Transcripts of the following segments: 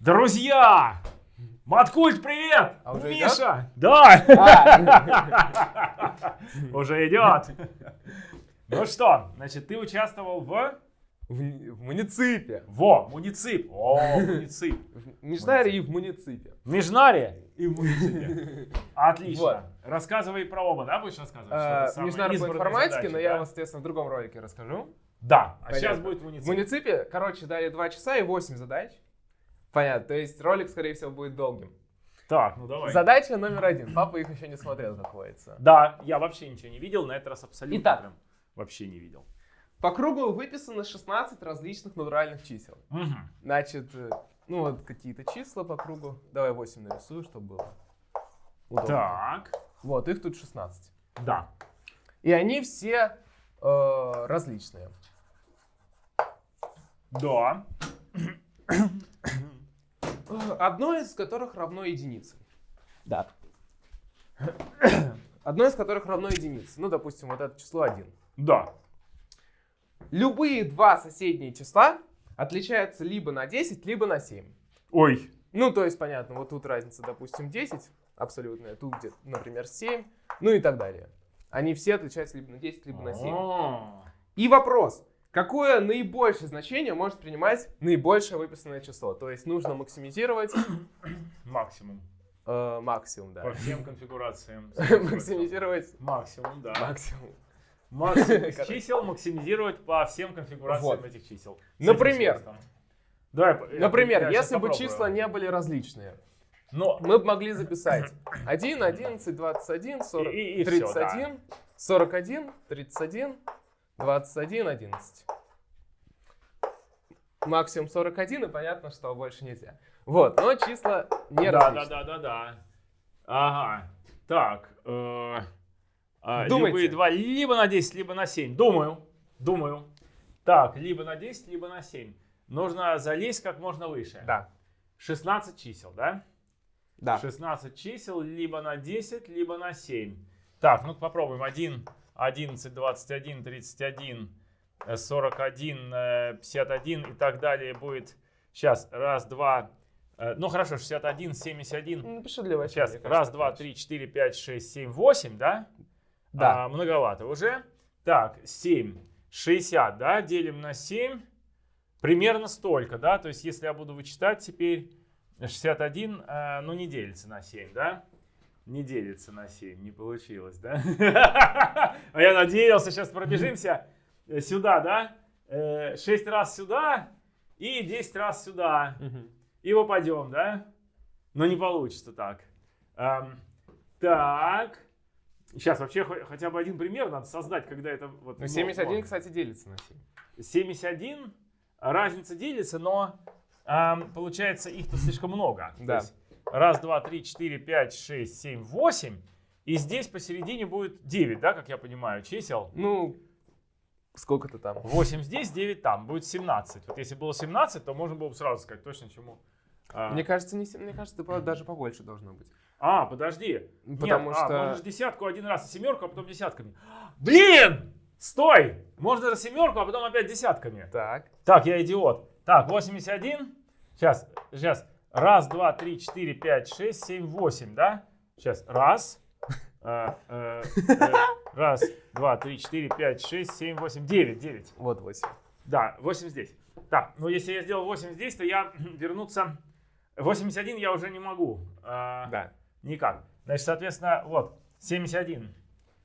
Друзья! Маткульт, привет! А уже Миша! Да! А, Уже идет. Ну что, значит, ты участвовал в... в, в муниципе. Во, муницип. О, муницип. В Межнаре и в муниципе. В Межнаре и в муниципе. Отлично. Вот. Рассказывай про оба, да, будешь рассказывать? А, избранные информатики, задачи, но я, да? вам, соответственно, в другом ролике расскажу. Да, а сейчас будет В муницип. муниципе, короче, дали 2 часа и 8 задач. Понятно, то есть ролик, скорее всего, будет долгим. Так, ну давай. Задача номер один. Папа их еще не смотрел, как водится. Да, я вообще ничего не видел, на этот раз абсолютно Итак. прям вообще не видел. По кругу выписано 16 различных натуральных чисел. Мгм. Значит, э, ну вот какие-то числа по кругу. Давай 8 нарисую, чтобы было удобно. Так, Вот, их тут 16. да. И они все э, различные. Да. Одно из которых равно единице. Да. Одно из которых равно единице. Ну, допустим, вот это число 1. Да. Любые два соседние числа отличаются либо на 10, либо на 7. Ой. Ну, то есть, понятно, вот тут разница, допустим, 10 абсолютная, тут где, например, 7, ну и так далее. Они все отличаются либо на 10, либо на 7. О. И вопрос, какое наибольшее значение может принимать наибольшее выписанное число? То есть нужно максимизировать Максимум. э, максимум, да. По всем конфигурациям. Максимизировать Максимум, да. максимум. Максимум чисел максимизировать по всем конфигурациям Вот. этих чисел. Например. Давай, Например, я если бы попробую. числа не были различные, Но мы бы могли записать 1, 11, 21, 40, И- и- и всё, 31, 41, 31, 21, 11. Максимум 41, и понятно, что больше нельзя. Вот, но числа не да, да, различные. да, да, да. Ага. Так. э, а, Думайте. Любые два либо на 10, либо на 7. Думаю. Думаю. Так, либо на 10, либо на 7. Нужно залезть как можно выше. Да, 16 чисел, да? да. 16 чисел либо на 10, либо на 7. Так, ну попробуем. 1, 11, 21, 31, э, 41, э, 51 и так далее будет. Сейчас, раз, два, э, ну хорошо, 61, 71. Ну, Напиши для восьми, Сейчас, мне кажется, раз, два, три, четыре, пять, шесть, семь, восемь, да? Да. А, многовато уже. Так, 7, 60, да, делим на 7. Примерно столько, да? То есть, если я буду вычитать теперь 61, э, ну, не делится на 7, да? Не делится на 7, не получилось, да? А я надеялся, сейчас пробежимся э, сюда, да? 6 раз сюда и 10 раз сюда и попадем, да? Но не получится так. Так. Сейчас вообще хо- хотя бы один пример надо создать, когда это вот... Ну, ну, 71, ну, кстати, делится на 7. 71, разница делится, но получается их-то слишком много. То Да. есть раз, два, три, четыре, пять, шесть, семь, восемь. И здесь посередине будет 9, да, как я понимаю, чисел. Ну, сколько-то там. 8 здесь, 9 там. Будет 17. Вот если было 17, то можно было бы сразу сказать точно чему. а, Мне кажется, не, мне кажется, даже побольше должно быть. А, подожди. Потому Нет, а, что- можно же десятку один раз семерку, а потом десятками. Блин! Стой! Можно же семерку, а потом опять десятками. Так. Так, я идиот. Так, 81. Сейчас, сейчас. Раз, два, три, четыре, пять, шесть, семь, восемь, да? Сейчас. Раз. э, э, э, Раз, два, три, четыре, пять, шесть, семь, восемь, девять, девять. Вот 8. Да, 8 здесь. Так, ну если я сделал 8 здесь, то я вернуться... 81 я уже не могу. А, Да. Никак. Значит, соответственно, вот, 71.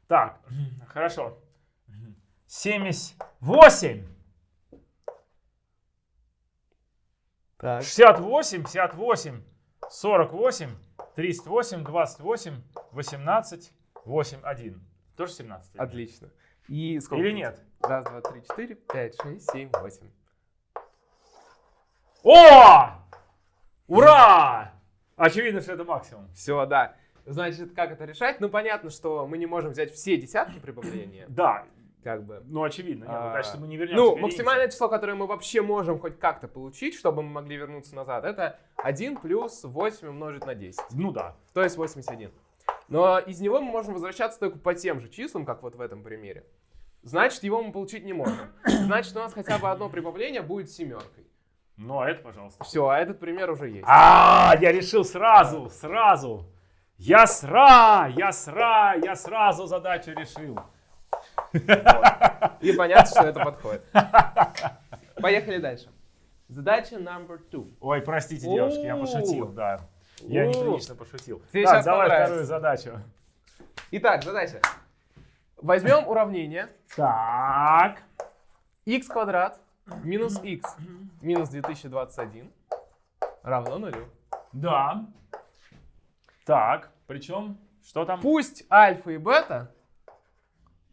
Так, хорошо. 78. Так. 68, 58, 48, 38, 28, 18, 8, 1. Тоже 17? или нет? Отлично. И сколько? Или нет? Раз, два, три, четыре, пять, шесть, семь, восемь. О! Ура! Очевидно, что это максимум. Все, да. Значит, как это решать? Ну, понятно, что мы не можем взять все десятки прибавления. Да, Как бы. ну очевидно. Нет, ну, А, значит, мы не вернемся Ну, максимальное число, которое мы вообще можем хоть как-то получить, чтобы мы могли вернуться назад, это 1 плюс 8 умножить на 10. Ну да. То есть 81. Но из него мы можем возвращаться только по тем же числам, как вот в этом примере. Значит, его мы получить не можем. Значит, у нас хотя бы одно прибавление будет семеркой. Ну, а это, пожалуйста. Все, а этот пример уже есть. А, я решил сразу, сразу. Я сра, я сра, я сразу задачу решил. И понятно, что это подходит. Поехали дальше. Задача number two. Ой, простите, девушки, я пошутил, да. Я неприлично пошутил. Тебе Так, давай вторую задачу. Итак, задача. Возьмем уравнение Так. x квадрат минус x минус 2021 равно нулю. Да. Так, причем, что там? Пусть альфа и бета,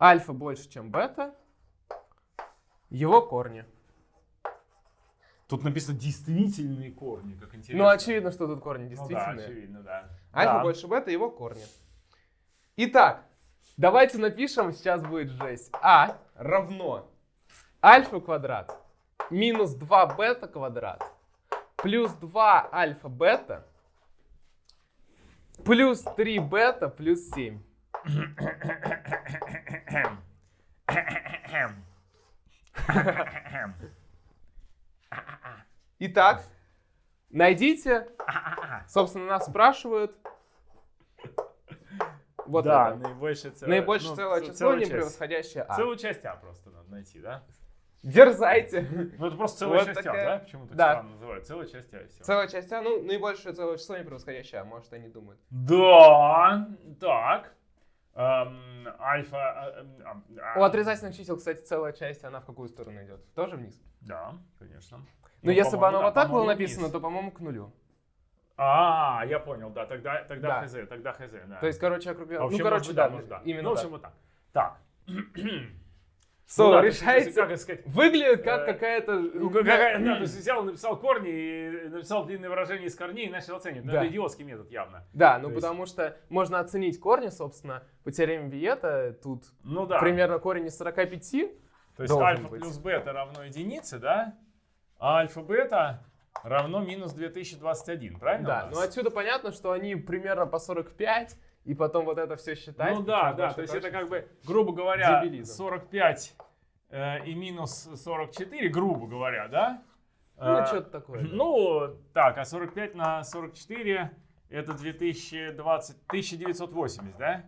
альфа больше, чем бета, его корни. Тут написано действительные корни, как интересно. Ну, очевидно, что тут корни Ну да, действительные. очевидно, да. Альфа Да. больше бета, его корни. Итак, давайте напишем, сейчас будет жесть. А равно альфа квадрат минус 2 бета квадрат плюс 2 альфа бета плюс 3 бета плюс 7. Итак, найдите, собственно, нас спрашивают вот да, это. наибольшее целое. Наибольшее ну, целое число, целая не часть. превосходящее А. Целую часть А просто надо найти, да? Дерзайте. Ну это просто целая Вот часть такая- А, да? Почему так Да. странно называют? Целая часть А и все. Целая часть А, ну, наибольшее целое число не превосходящее А, может, они думают. Да, так. Альфа... э, а, У отрицательных чисел, кстати, целая часть, она в какую сторону идет? Тоже вниз? Да, конечно. Но Ну, если бы оно да, вот так было написано, вниз. то, по-моему, к нулю. А, я понял, да, тогда, тогда Да. хз, тогда хз, да. То есть, короче, общем, Ну, короче, да, может, да. именно Ну, в общем, вот так. Так. Со, Ну да, то есть, Как сказать? Выглядит как Э, какая-то... Ну, какая, да, то есть взял, написал корни, и написал длинное выражение из корней и начал оценивать. Ну, Да. это идиотский метод явно. Да, ну То есть- потому что можно оценить корни, собственно, по теореме Виета. Тут Ну да. примерно корень из 45. То есть альфа быть. плюс бета равно единице, да? А альфа-бета равно минус 2021, правильно? Да, ну отсюда понятно, что они примерно по 45, и потом вот это все считать. Ну да, да, то есть это как бы, грубо говоря, Дебилизм. 45 э, и минус 44, грубо говоря, да? Ну, Э, что-то такое. да. Ну, так, а 45 на 44 это 2020, 1980, да?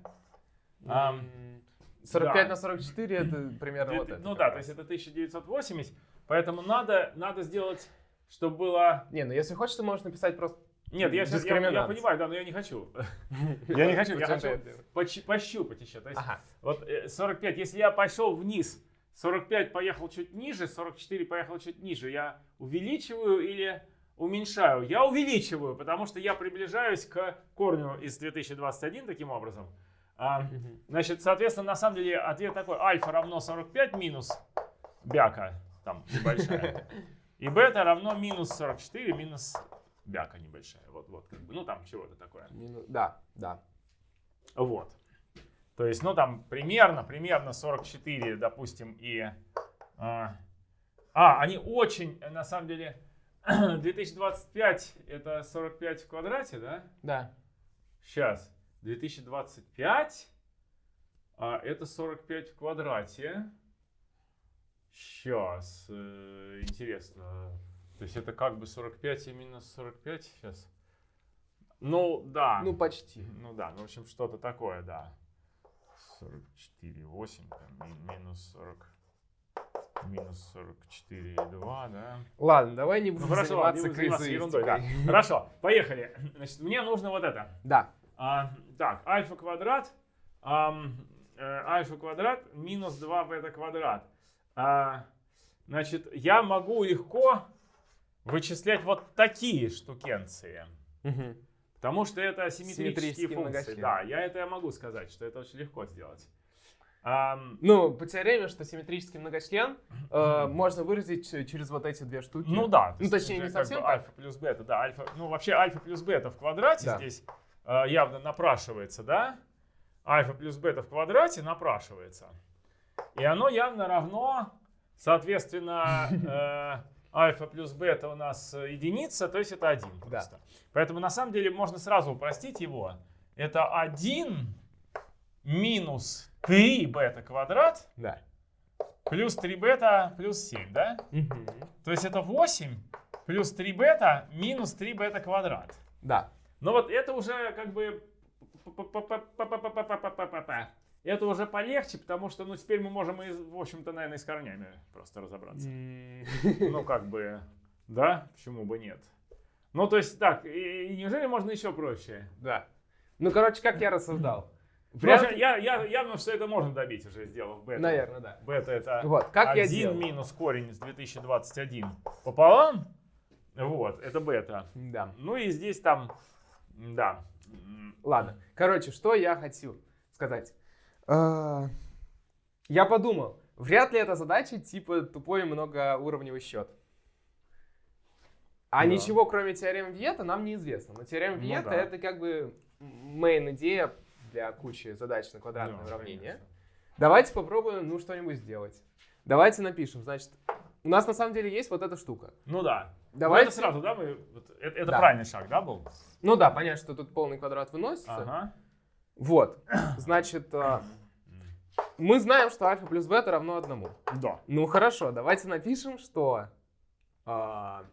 Ам, М, 45 да. на 44 это примерно вот Две- это. ну да, то раз. есть это 1980, поэтому надо, надо сделать, чтобы было... Не, ну если хочешь, ты можешь написать просто... Нет, я, щас- я, я понимаю, да, но я не хочу. Я не хочу, я хочу пощупать еще. То есть вот э, 45, если я пошел вниз, 45 поехал чуть ниже, 44 поехал чуть ниже, я увеличиваю или уменьшаю? Я увеличиваю, потому что я приближаюсь к корню из 2021 таким образом. А, значит, соответственно, на самом деле ответ такой. Альфа равно 45 минус бяка, там небольшая. И бета равно минус 44 минус бяка небольшая. Вот, вот, как бы, ну там чего-то такое. Мину- Да, да. Вот. То есть, ну там примерно, примерно 44, допустим, и... А, а, они очень, э, на самом деле, 2025 это 45 в квадрате, да? Да. Сейчас. 2025 а, это 45 в квадрате. Сейчас. интересно. То есть это как бы 45 и минус 45 сейчас? Ну, да. Ну, почти. Ну да, ну в общем что-то такое, да. 44, 8, там, ми- минус 40, минус 44, 2, да. Ладно, давай не Ну будем хорошо, ладно, заниматься не заниматься ерундой, да. Хорошо, поехали. Значит, мне нужно вот это. Да. А, так, альфа квадрат, э, альфа квадрат минус 2 бета квадрат. А, значит, я могу легко вычислять вот такие штукенции. Мгм. Потому что это симметрические Симметрические функции. Да, я это я могу сказать, что это очень легко сделать. Ам, Ну, по теореме, что симметрический многочлен э, можно выразить через вот эти две штуки. ну да. то Ну, точнее, не как совсем бы так. Альфа плюс бета, да. Альфа, ну вообще альфа плюс бета в квадрате Да. здесь э, явно напрашивается, да? Альфа плюс бета в квадрате напрашивается. И оно явно равно, соответственно, э, альфа плюс бета у нас э, единица, то есть это 1 Да. просто. Поэтому на самом деле можно сразу упростить его. Это 1 минус 3 бета квадрат Да. плюс 3 бета плюс 7, да? Мгм. То есть это 8 плюс 3 бета минус 3 бета квадрат. Да. Но вот это уже как бы... Это уже полегче, потому что, ну, теперь мы можем, и, в общем-то, наверное, и с корнями просто разобраться. Ну, как бы, да, почему бы нет. Ну, то есть, так, и, и неужели можно еще проще? Да. Ну, короче, как я рассуждал. Вряд ли... я, я, явно, что это можно добить уже, сделав бета. Наверное, да. Бета это вот, как 1 я делал? минус корень из 2021 пополам. Вот, это бета. Да. Ну и здесь там, да. Ладно. Короче, что я хочу сказать. А, я подумал, вряд ли эта задача типа тупой многоуровневый счет. А Да. ничего, кроме теоремы Виета, нам неизвестно. Но теорема Ну Виета да. это как бы мейн идея для кучи задач на квадратное Да, уравнение. конечно. Давайте попробуем, ну, что-нибудь сделать. Давайте напишем. Значит, у нас на самом деле есть вот эта штука. Ну да. Давайте. Ну, это сразу, да, мы, это, это Да. правильный шаг, да, был? Ну да, понятно, что тут полный квадрат выносится. Ага. Вот. Значит, а, мы знаем, что альфа плюс бета равно одному. Да. Ну хорошо, давайте напишем, что, а,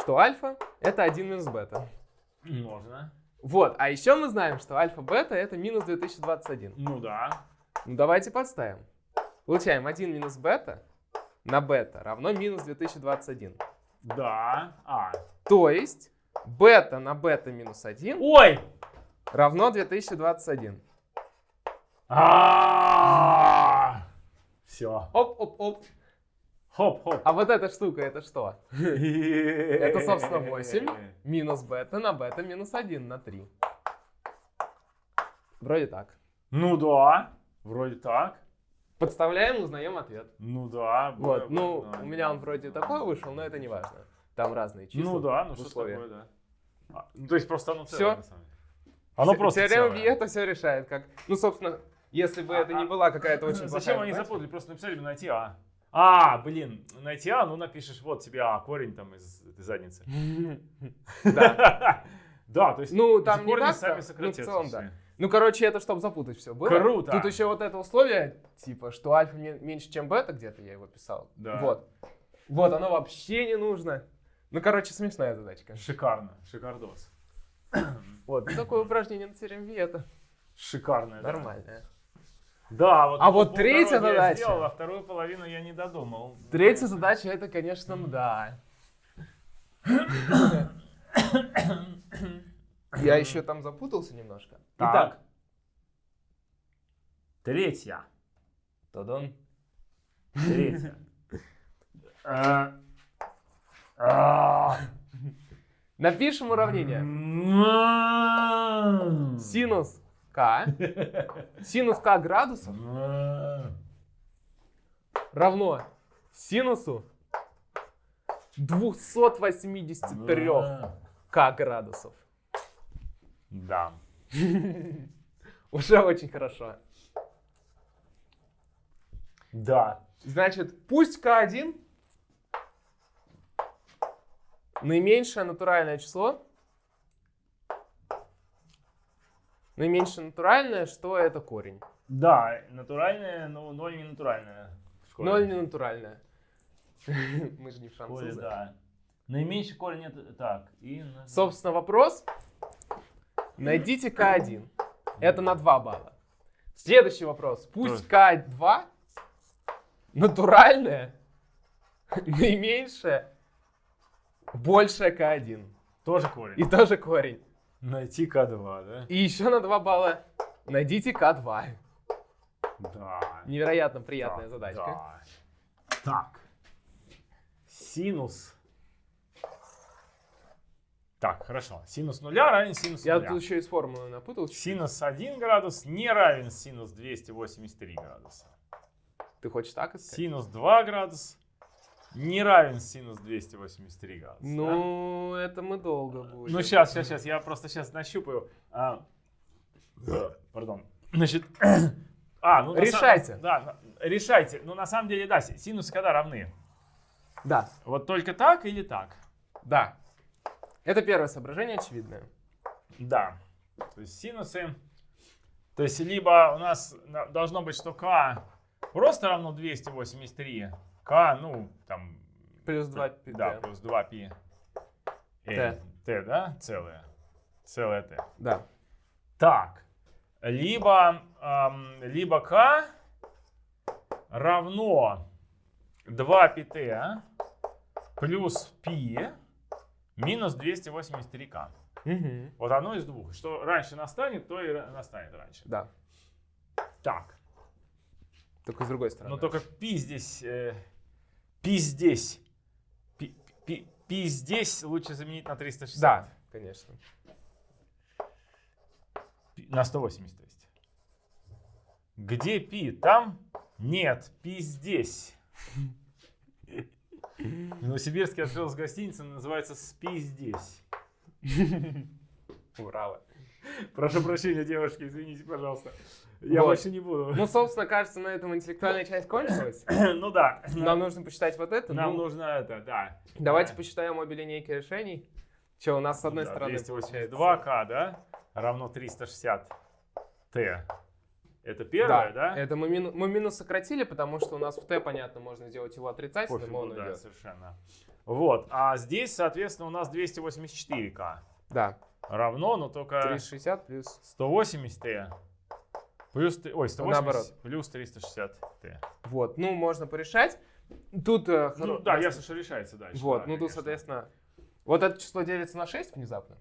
что альфа это 1 минус бета. Можно. Вот, а еще мы знаем, что альфа-бета это минус 2021. Ну да. Ну давайте подставим. Получаем 1 минус бета на бета равно минус 2021. Да. А. То есть бета на бета минус 1 Ой! Равно 2021. Все. Оп-оп-оп. Хоп-хоп. А вот эта штука это что? Это, собственно, 8 минус бета на бета минус 1 на 3. Вроде так. Ну да. Вроде так. Подставляем, узнаем ответ. Ну да. Вот, ну, у меня он вроде такой вышел, но это не важно. Там разные числа. Ну да, ну что такое, да. А, ну, то есть просто оно целое, на самом деле. Оно просто Теорема целое. Виета все решает. Как... Ну, собственно, если бы А- это не была какая-то очень Зачем плохая они задача- запутали? Просто написали бы найти А. А, блин, найти А, ну напишешь, вот тебе А, корень там из этой задницы. Да. Да, то есть Ну, там не так, сами ну, в сократятся целом, да. Ну, короче, это чтобы запутать все было. Круто. Тут еще вот это условие, типа, что альфа ме- меньше, чем бета, где-то я его писал. Да. Вот. Вот, оно вообще не нужно. Ну, короче, смешная задачка. Шикарно, шикардос. Вот, ну, такое упражнение на теореме Виета. Шикарное. да. Нормальное. Да, вот. А вот третья задача. Я сделал, а вторую половину я не додумал. Третья задача это, конечно, да. Я еще там запутался немножко. Так. Итак, Третья. Тодон. Третья. Напишем уравнение. Синус k, синус k градусов равно синусу 283 k градусов. Да. Уже очень хорошо. Да. Значит, пусть k1 наименьшее натуральное число. Наименьшее натуральное, что это корень? Да, натуральное, но ноль не натуральное. Ноль не натуральное. Мы же не В школе, французы. да. Наименьший корень это так. И Собственно, вопрос. Найдите К1. Это на 2 балла. Следующий вопрос. Пусть К2 натуральное, наименьшее, большее К1. Тоже корень. И тоже корень. Найти К2, да? И еще на 2 балла найдите К2. Да. Невероятно приятная Да, задачка. да. Так. Синус. Так, хорошо. Синус нуля равен синусу Я нуля. тут еще и с формулой напутал. Синус 1 градус не равен синус 283 градуса. Ты хочешь так искать? Синус 2 градус не равен синус 283 градуса. да? Ну, это мы долго будем. Ну, сейчас, сейчас, сейчас. Я просто сейчас нащупаю. А, Пардон. Значит, а, ну, Решайте. да, решайте. Ну, на самом деле, да, си- синусы когда равны? Да, Вот только так или так? да. Это первое соображение очевидное. Да. То есть синусы. То есть либо у нас на- должно быть, что k просто равно 283. K, ну, там, Плюс 2 пи Да, Т. плюс 2 пи. Т. Т, да? Целое. Целое Т. Да. Так. Либо, ам, либо К равно 2 pt плюс π минус 283k. Мгм. Вот одно из двух. Что раньше настанет, то и настанет раньше. Да. Так. Только с другой стороны. Но только пи здесь, э, пи здесь, пи, пи- пи здесь лучше заменить на 360. Да, конечно. Пи- На 180, то есть. Где пи? Там? Нет, пи здесь. В Новосибирске открылась гостиница, называется «Спи здесь». Урала. Прошу прощения, девушки, извините, пожалуйста. Я Вот. больше не буду. Ну, собственно, кажется, на этом интеллектуальная часть кончилась. Ну да. Нам нужно посчитать вот это. Нам Ну, нужно это, да. Давайте Да. посчитаем обе линейки решений. Что, у нас с одной Да, стороны получается... 282к, да? Равно 360t. Это первое, да? Это мы, мину- мы минус сократили, потому что у нас в t, понятно, можно сделать его отрицательным, Пофигу, он да, уйдет. совершенно. Вот, а здесь, соответственно, у нас 284к. Да, Равно, но только 360 плюс... 180t. Плюс, ой, 180 Наоборот. плюс 360t. Вот, ну, можно порешать. Тут... э, Ну хоро- да, ясно, что решается дальше. Вот, да, ну тут, конечно. соответственно... Вот это число делится на 6 внезапно.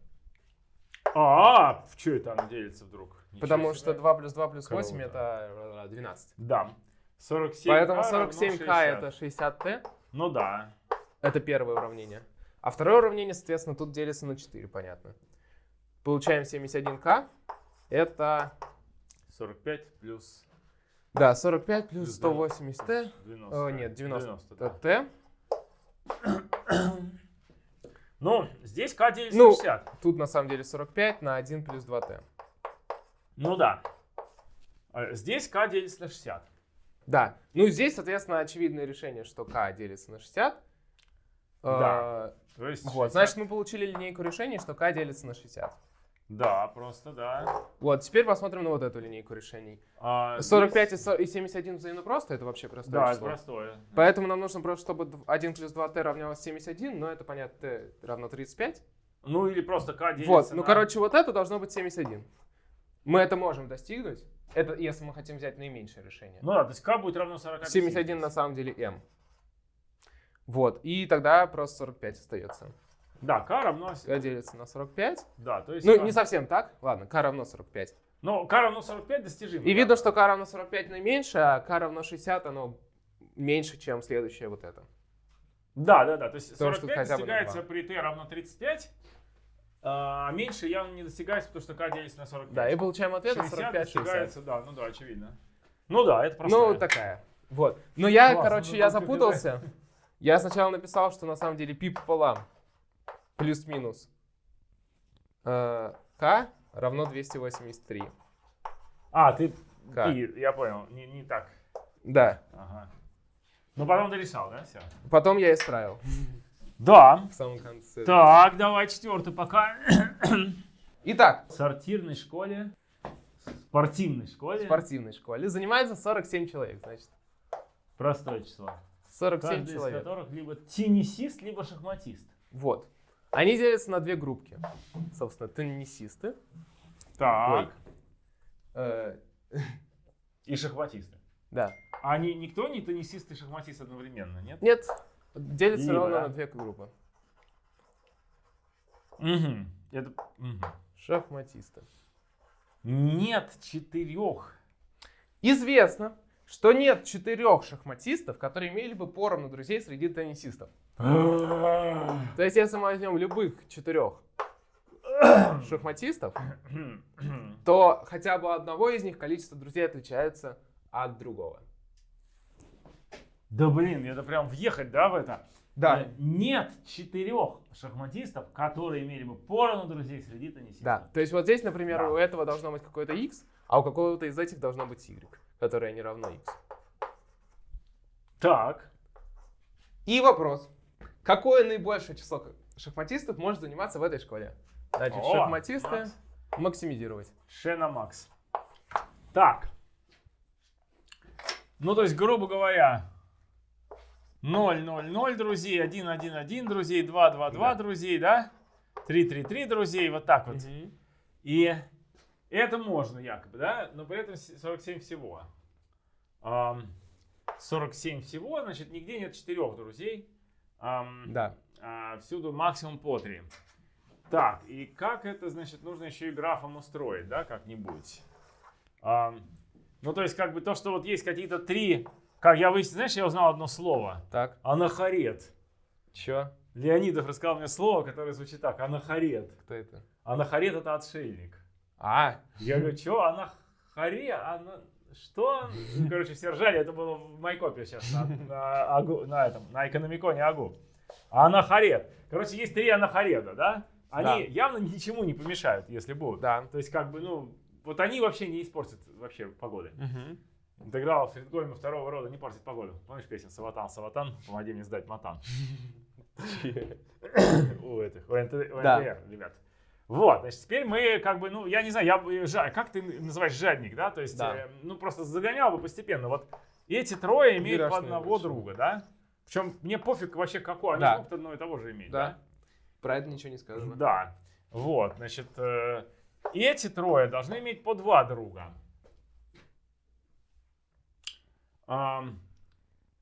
А, в что это оно делится вдруг? Ничего Потому себе. что 2 плюс 2 плюс 8 Круто. это э, 12. Да. 47 Поэтому равно 47k 60. это 60t. Ну да. Это первое уравнение. А второе уравнение, соответственно, тут делится на 4, понятно. Получаем 71k. Это, 45 плюс... да, 45 плюс плюс 180t. 90. О, нет, 90. да. Это t. Ну, здесь k делится Ну. на 60. Тут на самом деле 45 на 1 плюс 2t. Ну да. А Здесь k делится на 60. Да. Ну, здесь, соответственно, очевидное решение, что k делится на 60. Да. Э, То есть Вот, 60. значит, мы получили линейку решений, что k делится на 60. Да, просто да. Вот, теперь посмотрим на вот эту линейку решений. А 45 и здесь- и 71 взаимно просто, это вообще простое Да, число. простое. Поэтому нам нужно просто, чтобы д- 1 плюс 2t равнялось 71, но это, понятно, t равно 35. Ну или просто k делится Вот, ну, на- короче, вот это должно быть 71. Мы это можем достигнуть. Это если мы хотим взять наименьшее решение. Ну да, то есть k будет равно 45. 71 на самом деле m. Вот, и тогда просто 45 остается. Да, k равно... k делится на 45. Да, то есть... Ну, k- не совсем так. Ладно, k равно 45. Ну, k равно 45 достижимо. И да. видно, что k равно 45 наименьше, а k равно 60, оно меньше, чем следующее вот это. Да, да, да. То есть Потому что 45 хотя бы на достигается при t равно 35, а меньше явно не достигается, потому что k делится на 45. Да, и получаем ответ 60 45-60. достигается, да, ну да, очевидно. Ну да, это просто. Ну, такая. Вот. Но я, Классно, короче, ну, я запутался. Я сначала написал, что на самом деле пи пополам плюс-минус э, k равно 283. А, ты, ты, я понял, не, не так. Да. Ага. Ну потом дорешал, да, все? Потом я исправил Да. в самом конце. Так, давай четвертый пока. Итак, В сортирной школе, спортивной в школе, спортивной школе занимается 47 человек, значит. простое число. 47 Каждый из человек. которых либо теннисист, либо шахматист. Вот. Они делятся на две группки. Собственно, теннисисты. Так. Э, И шахматисты. да. А они, никто не теннисист и шахматист одновременно, нет? Нет, делятся Либо, ровно да. на две группы. Угу. Это... мгм. Шахматисты. Нет четырех. Известно, что нет четырех шахматистов, которые имели бы поровну друзей среди теннисистов. То есть, если мы возьмем любых четырех шахматистов, то хотя бы одного из них количество друзей отличается от другого. Да блин, это прям въехать, да, в это? Да, Э, Нет четырех шахматистов, которые имели бы поровну друзей среди теннисистов. да. То есть вот здесь, например, Да. у этого должно быть какой-то x, а у какого-то из этих должно быть y, которое не равно x. Так. И вопрос. Какое наибольшее число шахматистов может заниматься в этой школе? Значит, О, шахматисты Макс. максимизировать. Шена Макс. Так. Ну, то есть, грубо говоря, 0, 0, 0 друзей, 1, 1, 1 друзей, 2, 2, 2 Да. друзей, да? 3, 3, 3 друзей, вот так вот. Мгм. И это можно якобы, да? Но при этом с- 47 всего. Ам, 47 всего, значит, нигде нет четырех друзей. Ам, Да. а, всюду максимум по 3. Так, и как это, значит, нужно еще и графом устроить, да, как-нибудь. Ам, ну, то есть, как бы то, что вот есть какие-то три... Как я выяснил, знаешь, я узнал одно слово. Так. Анахарет. Чё? Леонидов рассказал мне слово, которое звучит так. Анахарет. Кто это? Анахарет это отшельник. А, Я говорю, что, анахаре? Ана... Что? Ну, Короче, все ржали, это было в Майкопе сейчас, на, на, Агу- на этом, на экономиконе Агу. Анахарет. Короче, есть три анахареда, да? Они Да. явно ничему не помешают, если будут. да. То есть, как бы, ну, вот они вообще не испортят вообще погоды. Мгм. Интеграл Фридгольма второго рода не портит погоду. Помнишь песню «Саватан, Саватан, помоги мне сдать матан»? у этих, у. НТР, ребят. Вот, значит, теперь мы как бы, ну, я не знаю, я бы, жа- как ты называешь жадник, да? То есть, Да. э, ну, просто загонял бы постепенно. Вот эти трое имеют Берешь по одного друга, да? Причем мне пофиг вообще какой, они Да. могут одно и того же иметь, Да. да? Про это ничего не сказано. Да. Вот, значит, э, эти трое должны иметь по два друга. Ам,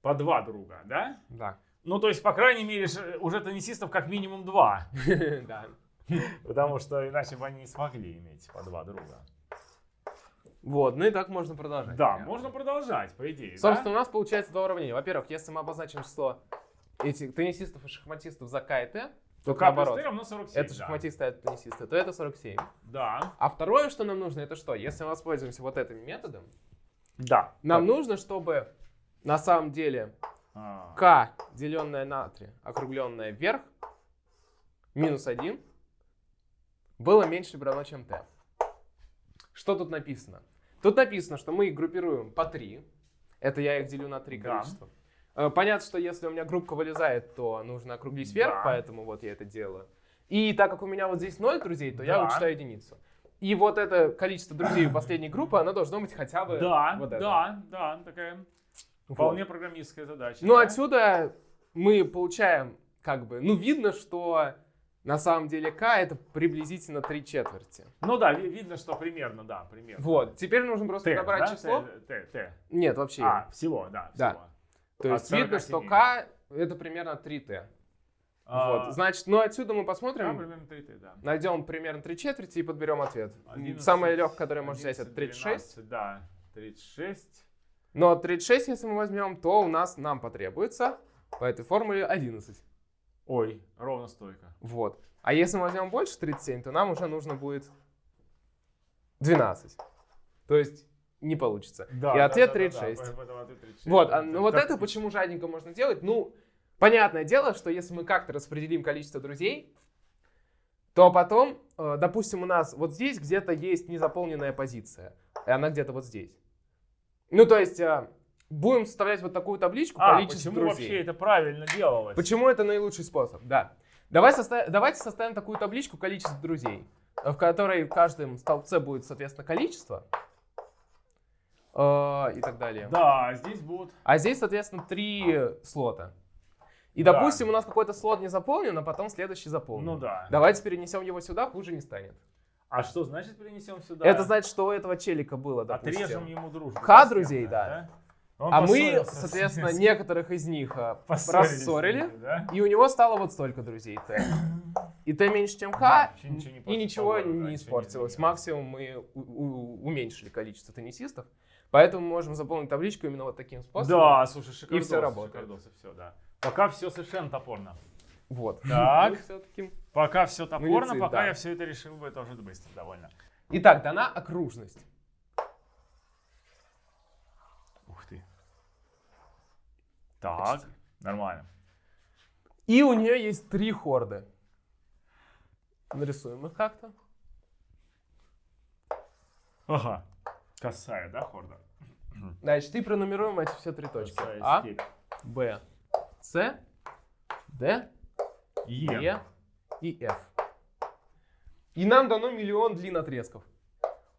по два друга, да? Да. Ну, то есть, по крайней мере, ж- уже теннисистов как минимум два. Да. Потому что иначе бы они не смогли иметь по два друга. Вот, ну и так можно продолжать. Да, можно продолжать, по идее. Собственно, у нас получается два уравнения. Во-первых, если мы обозначим число этих теннисистов и шахматистов за К и Т, То К плюс. Т равно 47. Это да. шахматисты, а это теннисисты, то это 47. Да. А второе, что нам нужно, это что? Если мы воспользуемся вот этим методом, Да. нам нужно, чтобы на самом деле А, К, деленное на 3, округленное вверх, минус 1, было меньше равно, чем t. Что тут написано? Тут написано, что мы их группируем по 3. Это я их делю на 3 Да. количества. Э, Понятно, что если у меня группка вылезает, то нужно округлить вверх, Да. поэтому вот я это делаю. И так как у меня вот здесь 0 друзей, то я Да. вычитаю единицу. И вот это количество друзей у последней группы, оно должно быть хотя бы Да, вот это. да, да, такая Вот. вполне программистская задача. Ну, да? отсюда мы получаем, как бы, ну, видно, что на самом деле k это приблизительно 3 четверти. Ну да, ви- видно, что примерно, да, примерно. Вот, теперь нужно просто Т, подобрать да? число. Т, Т. Нет, вообще. А, всего, да, Да. всего. То от есть видно, 47. что k это примерно 3t. А, Вот, значит, ну отсюда мы да, посмотрим, примерно 3 Т, да. найдем примерно 3 четверти и подберем ответ. 11, Самое легкое, которое можно взять, это 11, 36. 12, да, 36. Но 36, если мы возьмем, то у нас нам потребуется по этой формуле 11. Ой, ровно столько. Вот. А если мы возьмем больше 37, то нам уже нужно будет 12. То есть не получится. Да, И да, ответ да, да, да, 36. поэтому ответ 36. Вот, а, ну вот Как- это почему жадненько можно делать? Ну, понятное дело, что если мы как-то распределим количество друзей, то потом, э, допустим, у нас вот здесь где-то есть незаполненная позиция, и она где-то вот здесь. Ну, то есть, э, будем составлять вот такую табличку А, количество почему друзей. вообще это правильно делалось? Почему это наилучший способ? Да. Давай соста- Давайте составим такую табличку количества друзей, в которой в каждом столбце будет, соответственно, количество э, и так далее. Да, здесь будут... А здесь, соответственно, три слота. И, Да. допустим, у нас какой-то слот не заполнен, а потом следующий заполнен. Ну да. Давайте перенесем его сюда, хуже не станет. А что значит перенесем сюда? Это значит, что у этого челика было, допустим. Отрежем ему дружбу. Ха друзей, кем-то, да. Он А мы, соответственно, с- некоторых из них э, рассорили, да? и у него стало вот столько друзей Т. И Т меньше, чем К, и ничего ничего не испортилось. Максимум мы уменьшили количество теннисистов, поэтому мы можем заполнить табличку именно вот таким способом. Да, слушай, шикардос. всё работает. шикардос, и все, да. Пока все совершенно топорно. Вот. Так. Пока все топорно, пока я все это решил бы тоже быстро довольно. Итак, дана окружность. Ух ты. Так, нормально. И у нее есть три хорды. Нарисуем их как-то. Ага. Косая, да, хорда? Значит, и пронумеруем эти все три точки. Косая А, степь. Б, С, Д, Е. Е и F. И нам дано миллион длин отрезков.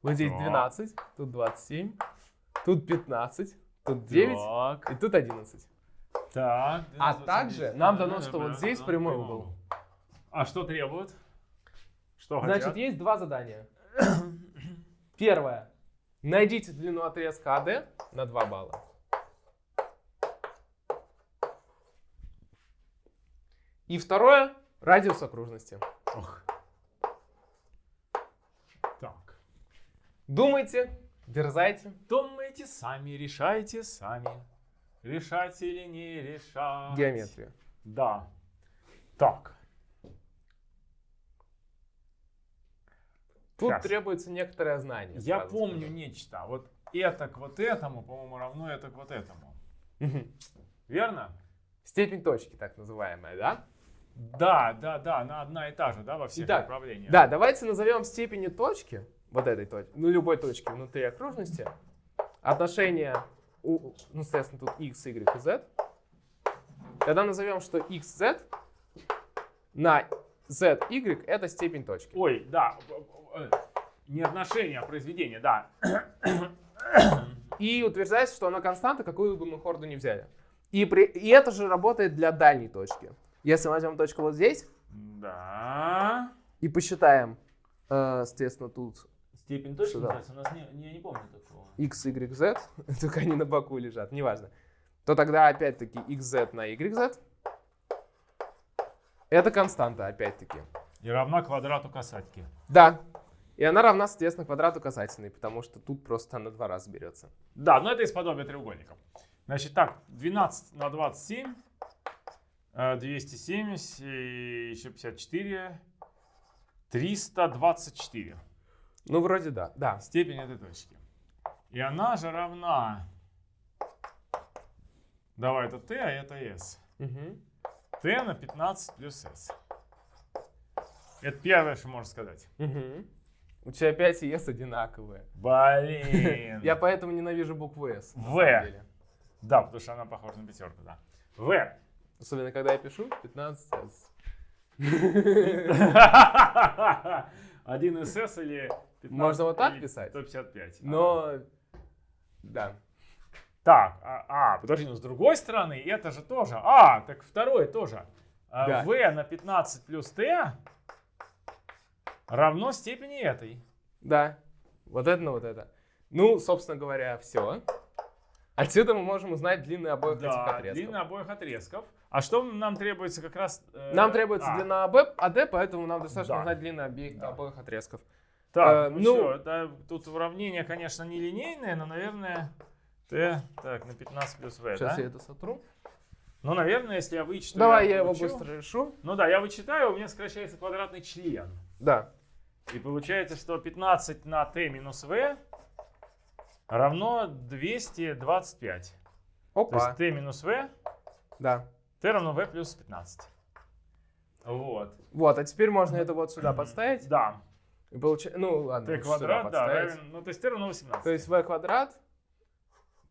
Вот здесь Так. 12, тут 27, тут 15, тут 9 Так. и тут 11. Так. А 12, также 29, нам да, дано, да, что вот здесь прямой угол. А что требует? Что Значит, хотят? есть два задания. Первое. Найдите длину отрезка АД на 2 балла. И второе. Радиус окружности. Ох. Так. Думайте, дерзайте. Думайте сами, решайте сами. Решать или не решать. Геометрию. Да. Так. Тут Щас. требуется некоторое знание. Я помню скажу. нечто. Вот это к вот этому, по-моему, равно это к вот этому. Верно? Степень точки, так называемая, да? Да, да, да, она одна и та же, да, во всех Итак, направлениях. Да, давайте назовем степени точки, вот этой точки, ну любой точки внутри окружности, отношение, у, ну, соответственно, тут x, y и z. Тогда назовем, что x, z на z, y это степень точки. Ой, да. э, Не отношение, а произведение, да. И утверждается, что она константа, какую бы мы хорду не взяли. И, при, и это же работает для дальней точки. Если мы возьмем точку вот здесь Да. и посчитаем, э, соответственно, тут Степень точки Сюда. называется? У нас не, я не помню такого. x, y, z, только они на боку лежат, неважно, то тогда опять-таки xz на yz это константа опять-таки. И равна квадрату касатки. Да. И она равна, соответственно, квадрату касательной, потому что тут просто она два раза берется. Да, но это из подобия треугольников. Значит, так, 12 на 27, э, 270, и еще 54, 324. Ну, вроде да. Да. Степень этой точки. И она же равна... Давай, это t, а это s. Мгм. t на 15 плюс s. Это первое, что можно сказать. Мгм. У тебя 5 и s одинаковые. Блин. Я поэтому ненавижу букву s. В. Да, потому что она похожа на пятерку, да. В. Особенно, когда я пишу 15 s. 1 СС или 15, Можно вот так писать? 155. Но, да. Так, а, а, подожди, но с другой стороны, это же тоже. А, так второе тоже. А, Да. В на 15 плюс Т равно степени этой. Да, вот это на вот это. Ну, собственно говоря, все. Отсюда мы можем узнать длины обоих этих Да, отрезков. длина обоих отрезков. А что нам требуется как раз... э, Нам требуется а, длина АБ, АД, поэтому нам достаточно Да. узнать длины обеих, Да. обоих отрезков. Так, э, ну, ну- что, да, тут уравнение, конечно, не линейное, но, наверное, Т, так, на 15 плюс В, Сейчас да? я это сотру. Ну, наверное, если я вычитаю... Давай я его получу. быстро решу. Ну да, я вычитаю, у меня сокращается квадратный член. Да. И получается, что 15 на t минус v равно 225. То Опа. есть t минус v, Да. t равно v плюс 15. Вот. Вот, а теперь можно это вот сюда подставить. Да. И получа- Ну, ладно, сюда квадрат, да, равен, ну то есть t равно 18. То есть v квадрат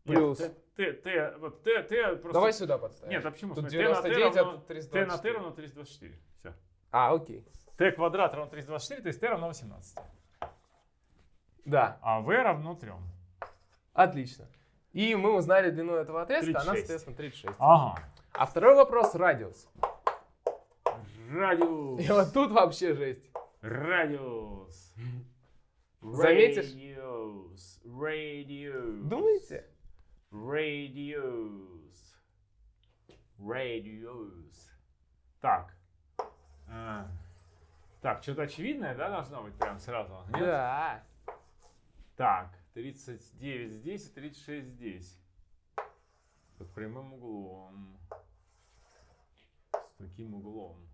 плюс... Нет, t, t, t, вот t, t просто... Давай сюда подставим. Нет, а почему? Тут Смотри, t на t 99, а тут t на t 324. равно 324. Все. А, окей. t квадрат равно 324, то есть t равно 18. Да, А v равно 3. отлично. И мы узнали длину этого отрезка, она, 36. соответственно, 36. Ага. А второй вопрос — радиус. Радиус. И вот тут вообще жесть. Радиус. Заметишь? Радиус. Радиус. Думаете? Радиус. Радиус. Так. А, так, что-то очевидное, да, должно быть прям сразу? Нет? Да. Так, 39 здесь и 36 здесь. Под прямым углом. С таким углом.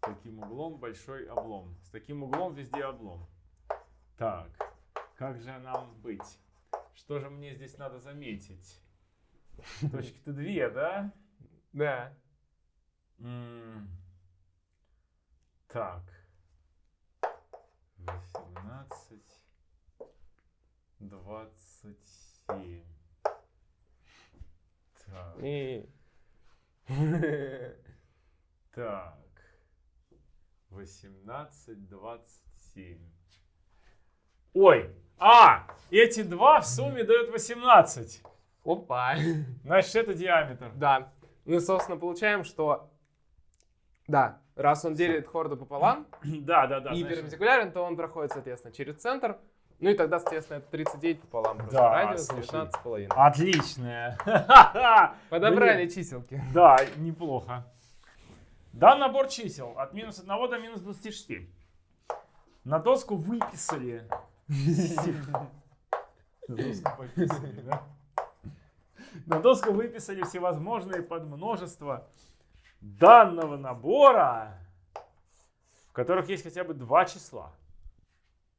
С таким углом большой облом. С таким углом везде облом. Так, как же нам быть? Что же мне здесь надо заметить? Точки-то две, да? Да. Так. 18. 27. Так. Так. 18, 27. Ой! А! Эти два в сумме дают 18. Опа. Значит, это диаметр. Да. Ну и, собственно, получаем, что... Да, раз он делит хорду пополам Да, да, да. и значит, перпендикулярен, то он проходит, соответственно, через центр. Ну и тогда, соответственно, это 39 пополам. Просто Да, радиус слушай. 19,5. Отличная. Подобрали чиселки. Да, неплохо. Дан набор чисел от минус 1 до минус 26. На доску выписали. На доску выписали? На доску выписали всевозможные подмножества данного набора, в которых есть хотя бы два числа.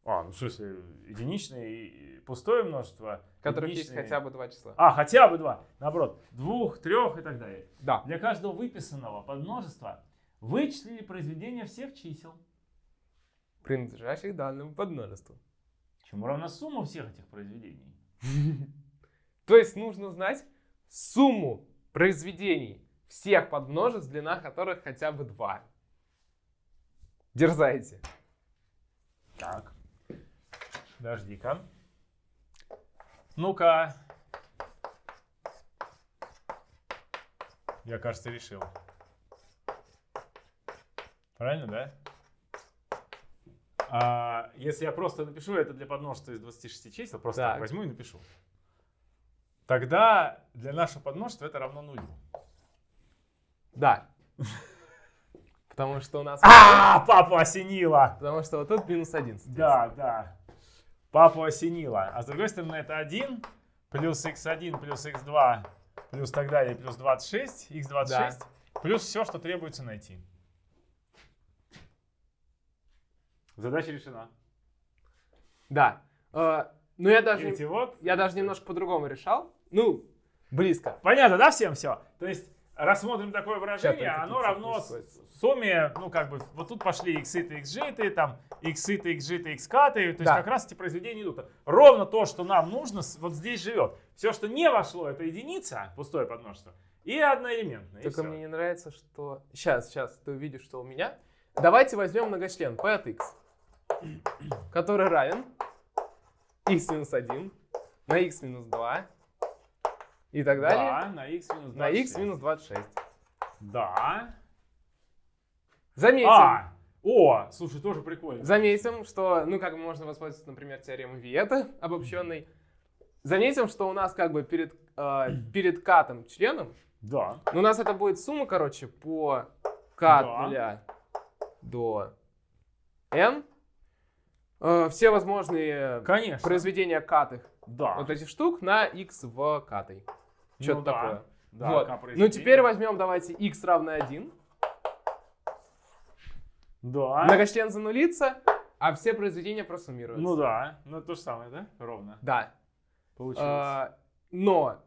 А, ну в смысле, единичное и пустое множество. Которых есть единичное- хотя бы два числа. А, хотя бы два. Наоборот, двух, трех и так далее. Да. Для каждого выписанного подмножества вычислили произведение всех чисел. Принадлежащих данному подмножеству. Чему равна сумма всех этих произведений? То есть нужно знать сумму произведений всех подмножеств, длина которых хотя бы 2. Дерзайте. Так. Подожди-ка. Ну-ка. Я, кажется, решил. Правильно, да? А, если я просто напишу это для подмножества из 26 чисел, просто Так. возьму и напишу. Тогда для нашего подмножества это равно нулю. Да. Потому что у нас... А, папу осенило! Потому что вот тут минус 1. Да, да. Папу осенило. А с другой стороны, это 1 плюс x1 плюс x2 плюс так далее, плюс 26, x26, плюс все, что требуется найти. Задача решена. Да. Э, Ну, я даже, Видите, вот. я даже немножко по-другому решал. Ну, близко. Понятно, да, всем все? То есть, рассмотрим такое выражение, оно равно сумме, ну, как бы, вот тут пошли иксы-то, xg там, иксы-то, xg-то, xk-то, то есть Да. как раз эти произведения идут. Ровно то, что нам нужно, вот здесь живет. Все, что не вошло, это единица, пустое подмножество, и одноэлементное. и Только всё. мне не нравится, что... Сейчас, сейчас, ты увидишь, что у меня. Давайте возьмем многочлен p от x, который равен x минус 1 на x минус 2 и так далее Да, на x минус на x 26. минус 26. Да. Заметим, А, о, слушай, тоже прикольно. заметим, что, ну, как бы можно воспользоваться, например, теоремой Виета обобщенной. Заметим, что у нас как бы перед, э, перед катом членом, Да. ну, у нас это будет сумма, короче, по k от Да. до n. Э, все возможные Конечно. произведения катых Да. вот этих штук на x в катой. Что-то Ну такое. Да, вот. Ну, теперь возьмем, давайте, x равно 1. Да. Многочлен занулится, а все произведения просуммируются. Ну да. Ну то же самое, да? Ровно. Да. Получилось. А, но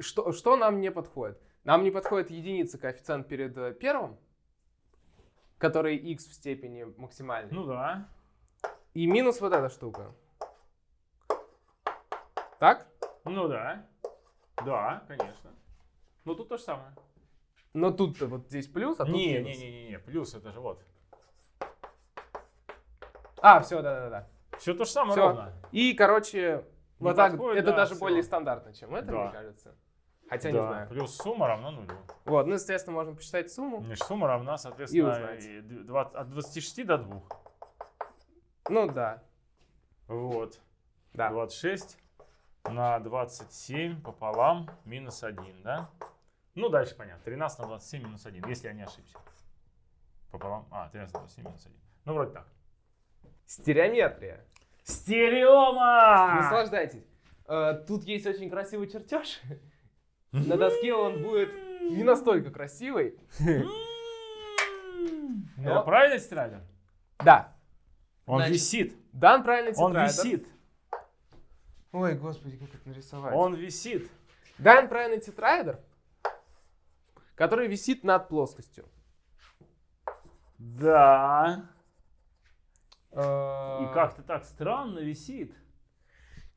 что, что нам не подходит? Нам не подходит единица коэффициент перед э, первым, который x в степени максимальной. Ну да. И минус вот эта штука. Так? Ну да. Да, конечно. Ну тут то же самое. Но тут-то вот здесь плюс, а тут не, минус. не, не, не, не, плюс это же вот. А, все, да-да-да. Все то же самое Всё. ровно. И, короче, Не вот так, подходит, это да, даже всё. более стандартно, чем это, Да. мне кажется. Хотя да. не знаю. Плюс сумма равна нулю. Вот, ну, естественно, можно посчитать сумму. Значит, сумма равна, соответственно, и д- два- от 26 до 2. Ну, да, Вот. да. 26 на 27 пополам минус 1, да? Ну, дальше понятно. 13 на 27 минус 1, если я не ошибся. Пополам. А, 13 на 27 минус 1. Ну, вроде так. Стереометрия. Стереома! Наслаждайтесь. Э, Тут есть очень красивый чертеж. На доске он будет не настолько красивый. Но- правильно тетрадь? Да. Он Значит, висит. Дан правильный Он тетрадь. висит. Ой, господи, как это нарисовать. Он висит. Дан правильный тетраэдр, который висит над плоскостью. Да. И И как-то так странно висит.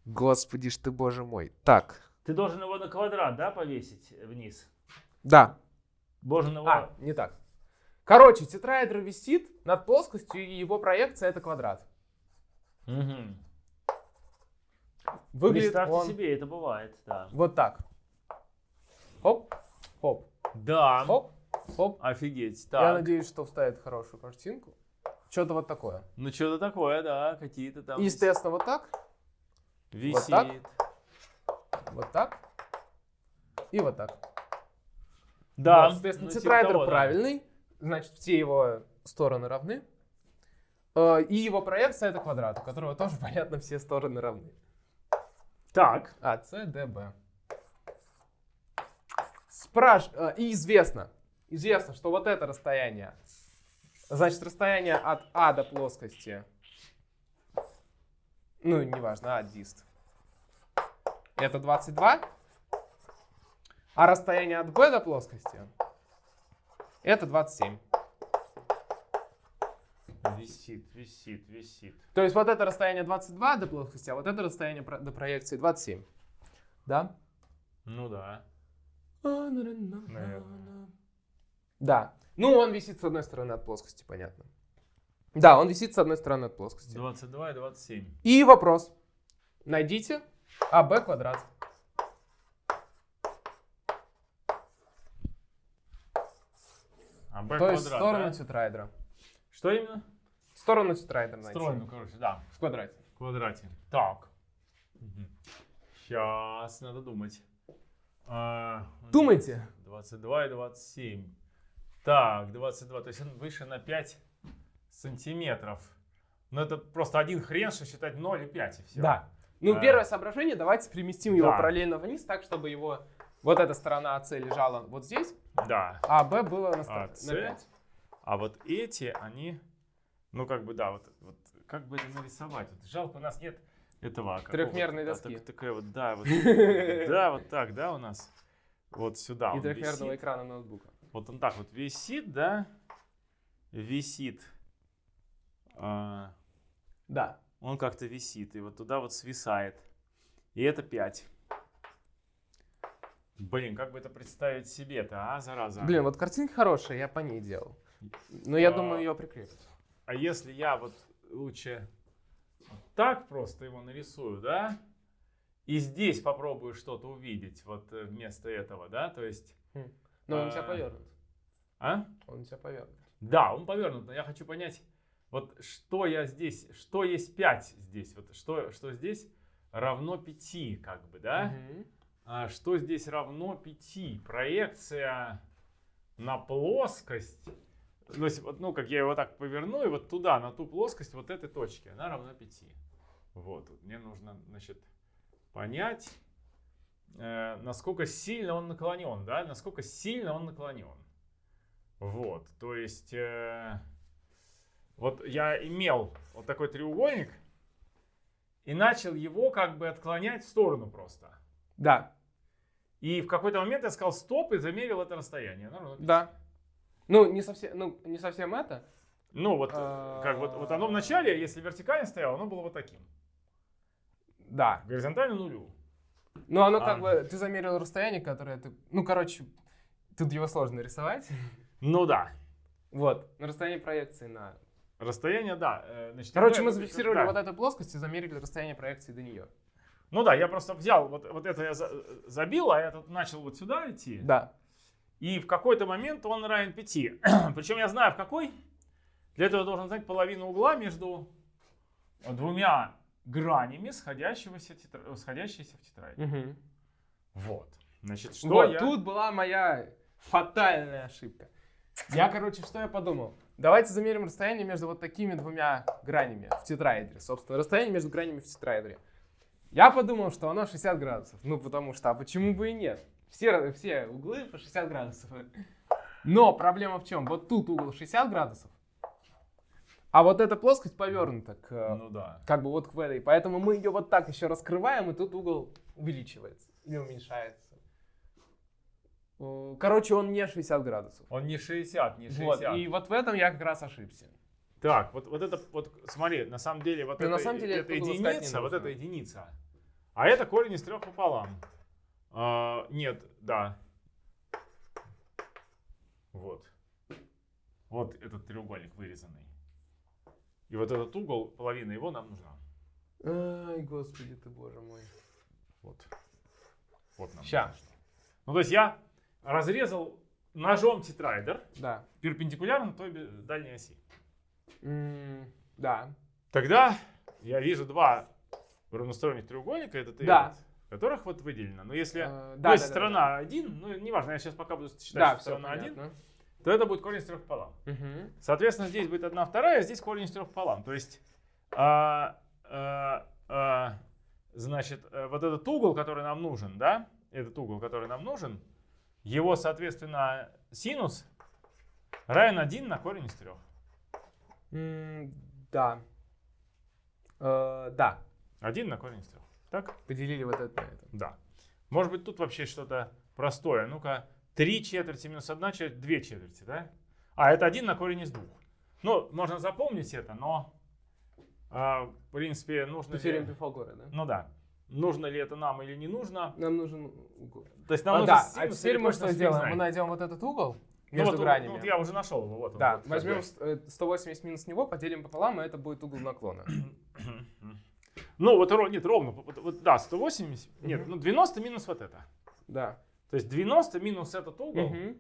Господи ж ты, боже мой. Так. Ты должен его на квадрат, да, повесить вниз? Да. Должен его... А, не так. Короче, тетраэдр висит над плоскостью, и его проекция это квадрат. Мгм. Выглядит Представьте он себе, это бывает, да. вот так. Хоп, хоп, Да, хоп, хоп. офигеть. Я Так, надеюсь, что вставит хорошую картинку. Что-то вот такое. ну что-то такое, да, какие-то там И, естественно, вот так, висит. так. вот так и вот так. Да, Вот, соответственно, ну, типа тетрайдер того, да. правильный, значит, все его стороны равны. Э, И его проекция это квадрат, у которого тоже, понятно, все стороны равны. Так, А, С, Д, Б. Спраш... э, И известно, известно, что вот это расстояние, значит, расстояние от А до плоскости, ну, неважно, А, дист, это 22, а расстояние от Б до плоскости, это 27. Висит, висит, висит. То есть вот это расстояние 22 до плоскости, а вот это расстояние до проекции 27. Да? Ну да. Да. Ну, он висит с одной стороны от плоскости, понятно. Да, он висит с одной стороны от плоскости. 22 и 27. И вопрос. Найдите АБ квадрат. А b То есть сторону да? тетрайдера. Что именно? Сторону тетрайдера найти. Сторону, короче, да. В квадрате. В квадрате. Так. Сейчас надо думать. А, Думайте. 22 и 27. Так, 22. То есть он выше на 5 сантиметров. Но это просто один хрен, что считать 0 и 5 и все. Да. Ну, А. первое соображение, давайте переместим его Да. параллельно вниз, так, чтобы его вот эта сторона АС лежала вот здесь, Да. а Б было на, стор- АС. на 5. А вот эти, они, ну как бы, да, вот, вот как бы это нарисовать? Вот жалко, у нас нет этого. какого-то, Трехмерной да, доски. так- такая вот, да, вот, да, вот так, да, у нас. Вот сюда И трехмерного висит. экрана ноутбука. Вот он так вот висит, да, висит. А, Да. он как-то висит, и вот туда вот свисает. И это 5. Блин, как бы это представить себе-то, а, зараза? Блин, вот картинка хорошая, я по ней делал. Но я А. думаю, ее прикрепят. А если я вот лучше так просто его нарисую, да? И здесь попробую что-то увидеть вот э, вместо этого, да? То есть, Но он у тебя А. повернут. а? Он у тебя повернут. Да, он повернут, но я хочу понять, вот что я здесь, что есть 5 здесь, вот что, что здесь равно 5, как бы, да? Мгм. А что здесь равно 5? Проекция на плоскость. То есть, вот, ну, как я его так поверну, и вот туда, на ту плоскость вот этой точки, она равна 5. Вот, вот мне нужно, значит, понять, э, насколько сильно он наклонен, да, насколько сильно он наклонен. Вот, то есть, э, вот я имел вот такой треугольник и начал его как бы отклонять в сторону просто. Да, И в какой-то момент я сказал стоп и замерил это расстояние. 5. да. Ну, не совсем, ну, не совсем это. Ну вот, А. как вот, вот оно в начале, если вертикально стояло, оно было вот таким. Да. Горизонтально нулю. Ну, оно А. как бы, ты замерил расстояние, которое ты... Ну, короче, тут его сложно рисовать. Ну да. Вот, на расстоянии проекции на... Расстояние, да. э, Значит, Короче, мы зафиксировали да. вот эту плоскость и замерили расстояние проекции до нее. Ну да, я просто взял, вот, вот это я за- забил, а этот начал вот сюда идти. Да. И в какой-то момент он равен 5. Причем я знаю в какой. Для этого я должен знать половину угла между двумя гранями сходящегося тетра- сходящейся в тетрадь. Мгм. Вот. Значит, что вот, я... тут была моя фатальная ошибка. Я, короче, что я подумал? Давайте замерим расстояние между вот такими двумя гранями в тетраэдре. Собственно, расстояние между гранями в тетраэдре. Я подумал, что оно 60 градусов. Ну, потому что, а почему бы и нет? Все, все углы по 60 градусов. Но проблема в чем? Вот тут угол 60 градусов, а вот эта плоскость повернута к, Ну да. как бы вот к этой. Поэтому мы ее вот так еще раскрываем, и тут угол увеличивается или уменьшается. Э, Короче, он не 60 градусов. Он не 60, не 60. Вот, и вот в этом я как раз ошибся. Так, вот, вот это, вот смотри, на самом деле, вот Ну, это, на самом деле это единица, вот это единица. А это корень из трех пополам. А, нет, да. Вот. Вот этот треугольник вырезанный. И вот этот угол, половина его нам нужна. Ай, господи ты, боже мой. Вот. Вот нам. Ща. Ну, то есть я разрезал ножом тетраэдр Да. перпендикулярно той дальней оси. М, Да. Тогда я вижу два равносторонних треугольника, этот и Да. этот, которых вот выделено. Но если, ну, да, если да, да, сторона 1, ну неважно, я сейчас пока буду считать, Да, что сторона 1, понятно. то это будет корень из трех пополам. Мгм. Соответственно, здесь будет 1 вторая, а здесь корень из трех пополам. То есть, а, а, а, значит, э, вот этот угол, который нам нужен, да, этот угол, который нам нужен, его, соответственно, синус равен 1 на корень из трех. М, Да. Э, Да. 1 на корень из трех. Так? Поделили вот это на это. Да. Может быть, тут вообще что-то простое. Ну-ка, 3 четверти минус 1 четверть, 2 четверти, да? А, это 1 на корень из двух. Ну, можно запомнить это, но, а, в принципе, нужно ли... Теорема Пифагора, да? Ну да. Нужно ли это нам или не нужно? Нам нужен угол. То есть нам А, нужно да, а теперь мы что сделаем? Мы найдем вот этот угол Ну, между вот, гранями. Вот я уже нашел его, вот он. Да, вот, как возьмем бы. с- э, 180 минус него, поделим пополам, и это будет угол наклона. Ну, вот нет, ровно, вот, вот, да, 180, нет, Мгм. ну 90 минус вот это. Да. То есть 90 минус этот угол, Мгм.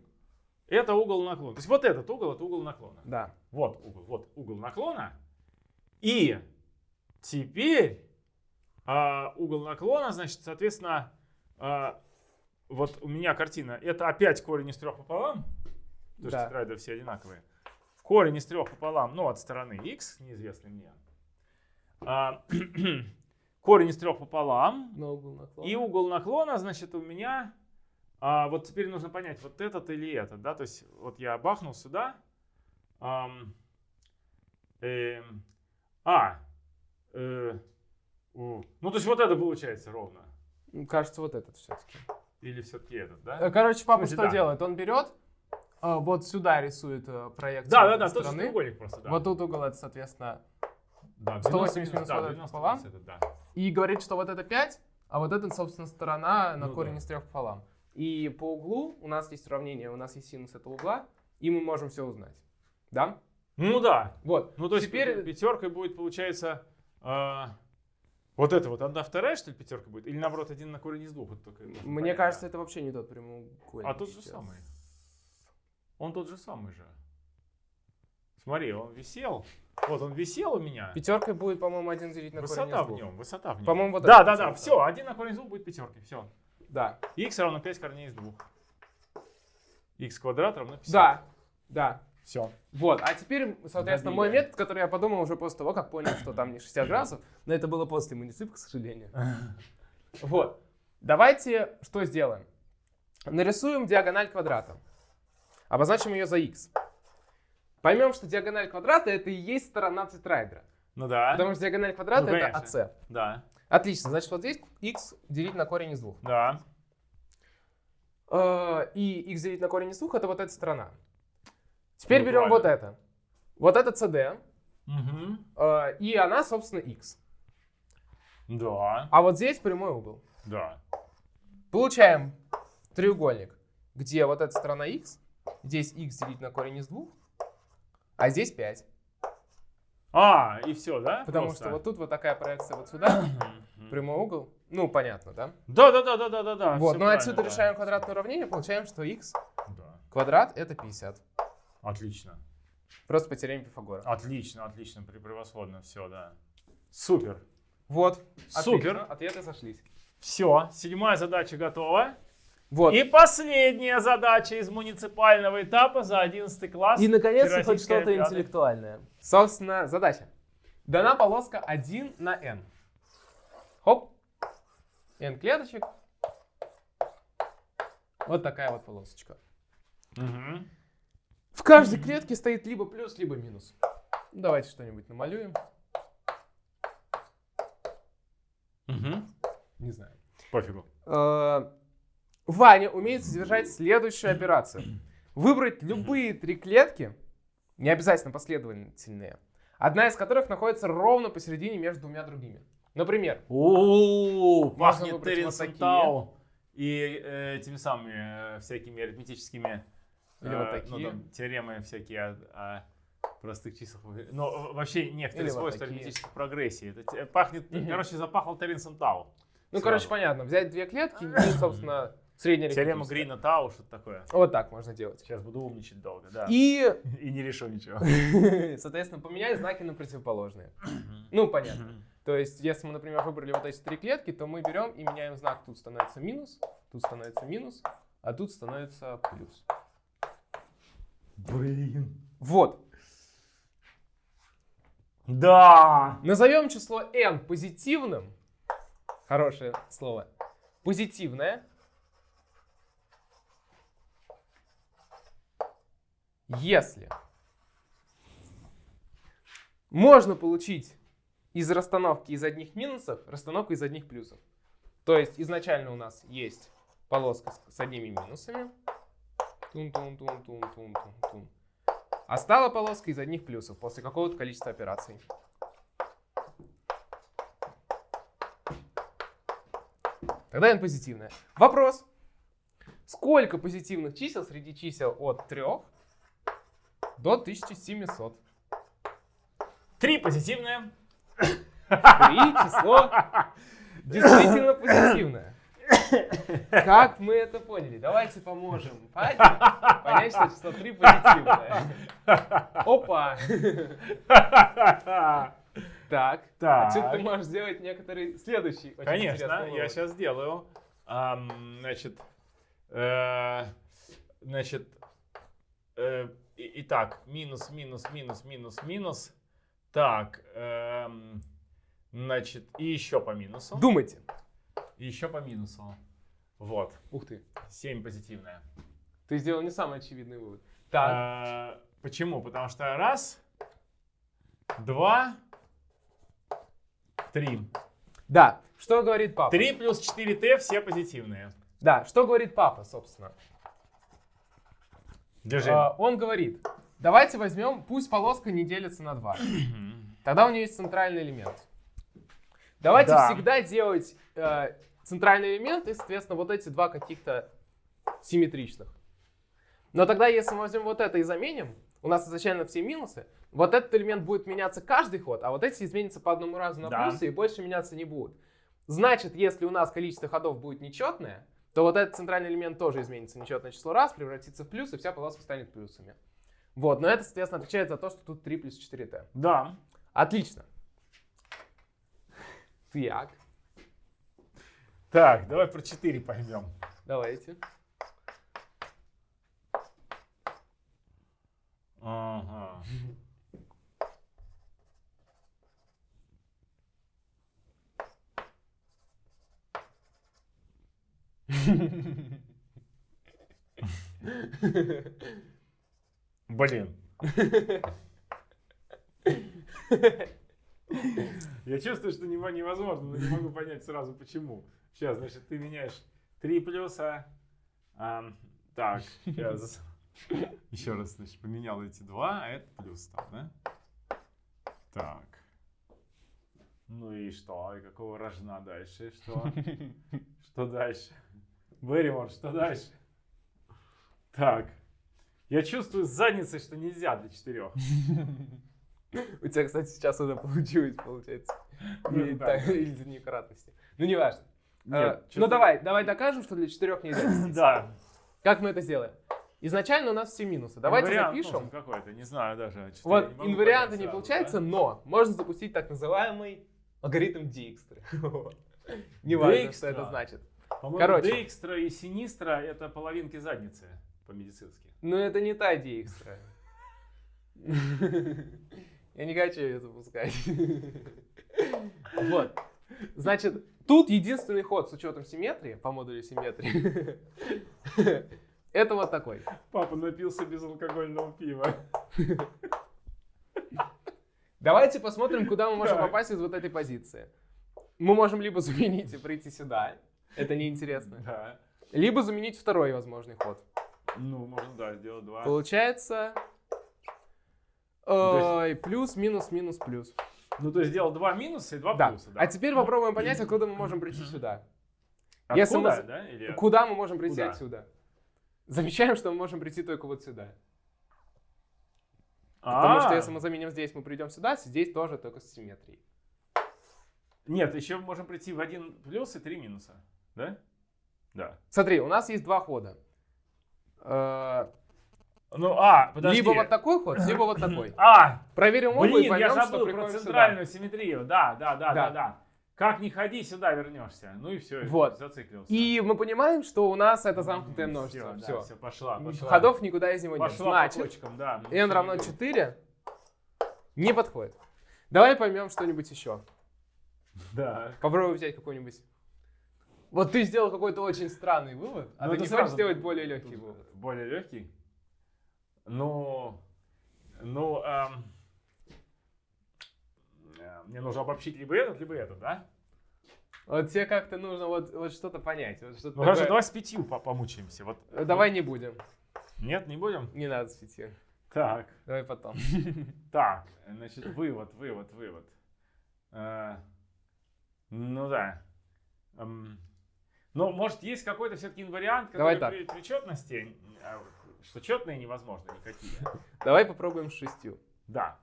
это угол наклона. То есть вот этот угол, это угол наклона. Да. Вот угол, вот угол наклона. И теперь а, угол наклона, значит, соответственно, а, вот у меня картина, это опять корень из трех пополам, потому что Да. тетраэдры все одинаковые. Корень из трех пополам, ну, от стороны x, неизвестный мне. А, корень из трех пополам. На угол наклона. И угол наклона, значит, у меня... а, вот теперь нужно понять, вот этот или этот, да? То есть вот я бахнул сюда. ам, эм, а, э, у, ну то есть вот это получается ровно. Кажется, вот этот все-таки. Или все-таки этот, Э, да? Короче, папа смысле, что да. делает? Он берет, а, вот сюда рисует э, проекцию Да, да, да, тот стороны. треугольник просто, да. Вот тут угол это, соответственно, да, 180 минус да, вот этот 90 пополам. да. и говорит, что вот это 5, а вот это, собственно, сторона на Ну корень да. из трех пополам. И по углу у нас есть уравнение, у нас есть синус этого угла, и мы можем все узнать. Да? Ну да. Вот. Ну то есть Теперь- пятеркой будет, получается, а, вот это вот одна вторая, что ли, пятерка будет? Или наоборот, один на корень из двух? Вот только Мне понять, кажется, да. это вообще не тот прямоугольник. А тот же сейчас. самый. Он тот же самый же. Смотри, он висел. Вот он висел у меня. Пятеркой будет, по-моему, один делить на корень Высота из в нем, высота в нем. По-моему, вот да, да, да, все, один на корень из двух будет пятеркой, все. Да. Х равно 5 корней из двух. Х квадрат равно 50. Да. Да. Все. Вот, а теперь, соответственно, мой Добили. метод, который я подумал уже после того, как понял, что там не 60 градусов, но это было после муниципа, к сожалению. Вот. Давайте что сделаем? Нарисуем диагональ квадрата. Обозначим ее за x. Поймем, что диагональ квадрата это и есть сторона тетраэдра. Ну да. Потому что диагональ квадрата Ну, это. AC. Да. Отлично, значит вот здесь x делить на корень из двух. Да. Э, И x делить на корень из двух это вот эта сторона. Теперь Ну, берем вот правильно. это. Вот это CD. Угу. э, И она, собственно, x. Да. А вот здесь прямой угол. Да. Получаем треугольник, где вот эта сторона x, здесь x делить на корень из двух, а здесь 5. А, и все, да? Потому Просто? что вот тут вот такая проекция вот сюда, прямой угол. Ну, понятно, да? Да, да, да, да, да, да, да. вот, всё но отсюда да. решаем квадратное уравнение, получаем, что x Да. квадрат это 50. Отлично. Просто по теореме Пифагора. Отлично, отлично, превосходно, все, да. Супер. Вот. Супер. Отлично, Ответы сошлись. Все, седьмая задача готова. Вот. И последняя задача из муниципального этапа за 11 класс. И, наконец-то, хоть что-то интеллектуальное. Собственно, задача. Дана полоска 1 на n. Хоп. n клеточек. Вот такая вот полосочка. Мгм. В каждой клетке стоит либо плюс, либо минус. Давайте что-нибудь намалюем. Мгм. Не знаю. Пофигу. Э, Ваня умеет содержать следующую операцию. Выбрать любые три клетки, не обязательно последовательные, одна из которых находится ровно посередине между двумя другими. Например, О, пахнет выбрать вот. Теренсентау и э, этими самыми э, всякими арифметическими Или вот э, такие. ну, там, теоремы всякие о, о простых числах. Но вообще некоторые Или свойства арифметической прогрессии. Это те- пахнет, короче, запахло Теренсом Тау. Ну, Сразу. короче, понятно. Взять две клетки и, собственно, средняя Теорема. Грина Тау, что-то такое. Вот так можно делать. Сейчас буду умничать долго, да. И, И не решу ничего. соответственно, поменять знаки на противоположные. Ну, понятно. То есть, если мы, например, выбрали вот эти три клетки, то мы берем и меняем знак. Тут становится минус, тут становится минус, а тут становится плюс. Блин. Вот. Да. Назовем число n позитивным. Хорошее слово. Позитивное. Если можно получить из расстановки из одних минусов расстановку из одних плюсов. То есть изначально у нас есть полоска с, одними минусами. Тун-тун-тун-тун-тун-тун-тун. А стала полоска из одних плюсов после какого-то количества операций. Тогда n позитивная. Вопрос. Сколько позитивных чисел среди чисел от 3 до 1700? Три позитивные. Три число действительно позитивное. Как мы это поняли? Давайте поможем Пате понять, что число 3 позитивное. Опа! Так. Так. Отсюда ты можешь сделать некоторый следующий очень Конечно, я сейчас сделаю. Ам, значит, э, значит, э, итак, минус, минус, минус, минус, минус. Так, эм, значит, и еще по минусу. Думайте. И еще по минусу. Вот, Ух ты. 7 позитивная. Ты сделал не самый очевидный вывод. Так. Э, почему? Потому что раз, два, три. Да. Что говорит папа? 3 плюс 4t все позитивные. Да. Что говорит папа, собственно? Держи. А, он говорит, давайте возьмем, пусть полоска не делится на 2. Тогда у нее есть центральный элемент. Давайте Да. всегда делать э, центральный элемент и, соответственно, вот эти два каких-то симметричных. Но тогда, если мы возьмем вот это и заменим, у нас изначально все минусы, вот этот элемент будет меняться каждый ход, а вот эти изменятся по одному разу на Да. плюсы и больше меняться не будут. Значит, если у нас количество ходов будет нечетное, то вот этот центральный элемент тоже изменится нечетное число раз, превратится в плюс, и вся полоска станет плюсами. Вот, но это, соответственно, отвечает за то, что тут 3 плюс 4t. Да. Отлично. Так, Так, давай про 4 поймем. давайте. Ага. Блин. Я чувствую, что нево- невозможно, но не могу понять сразу почему. Сейчас, значит, ты меняешь 3 плюса. ам, так, сейчас. Еще раз, значит, поменял эти два, а это плюс там, да? Так. Ну и что? И какого рожна дальше? Что? Что дальше? Берримор, что дальше? Так. Я чувствую с задницей, что нельзя для четырех. У тебя, кстати, сейчас уже получилось, получается. Ну, Или из-за некратности. Ну, не важно. А, Ну, давай, давай докажем, что для четырех нельзя. Да. Как мы это сделаем? Изначально у нас все минусы. Давайте Инвариант запишем. какой-то, не знаю даже. Вот инварианта понять не получается, но можно запустить так называемый алгоритм Dijkstra. Не важно, что это значит. По-моему. Дейкстра и Синистра это половинки задницы по-медицински. Но это не та Dijkstra. Я не хочу ее запускать. Вот. Значит, тут единственный ход с учетом симметрии, по модулю симметрии, это вот такой. Папа напился безалкогольного пива. Давайте посмотрим, куда мы можем попасть из вот этой позиции. Мы можем либо заменить и прийти сюда. Это неинтересно. Да. Либо заменить второй возможный ход. Ну, можно, да, сделать два. Получается... Ой, плюс, минус, минус, плюс. Ну, то есть сделал два минуса и два Да. плюса, да. А теперь попробуем понять, откуда мы можем прийти сюда. Откуда, если мы- да? Или... Куда мы можем прийти Куда? отсюда? Замечаем, что мы можем прийти только вот сюда. Потому что А, если мы заменим здесь, мы придем сюда, здесь тоже только с симметрией. Нет, еще можем прийти в один плюс и три минуса. Да? Да. Смотри, у нас есть два хода. Э, Ну, а, подожди. Либо вот такой ход, либо вот такой. А, Проверим оба и блин, поймем, я забыл про приходим сюда. центральную симметрию. Да, да, да, да, Да. да. Как не ходи, сюда вернешься. Ну и все, Вот. зациклился. И мы понимаем, что у нас это замкнутое Все, множество. да, Все. все, пошла, пошла. Ходов никуда из него нет. пошла по Значит, точкам, да. Ну, n равно 4 не подходит. Давай поймем что-нибудь еще. Да. Попробуй взять какой-нибудь. Вот ты сделал какой-то очень странный вывод, а Ну, ты не сразу хочешь сделать более легкий тут вывод. Более легкий? Ну, ну, эм, э, мне нужно обобщить либо этот, либо этот, да? Вот тебе как-то нужно вот, вот что-то понять. Вот что-то Ну хорошо, такое. давай с пятью по- помучаемся. Вот. Э, Давай не будем. Нет, не будем? Не надо с пяти. Так, Давай потом. так, значит, вывод, вывод, вывод. Э, ну да. Ну, может, есть какой-то все-таки инвариант, Давай который так. при, при четности, а, что четные невозможно никакие. Давай попробуем с шестью. Да.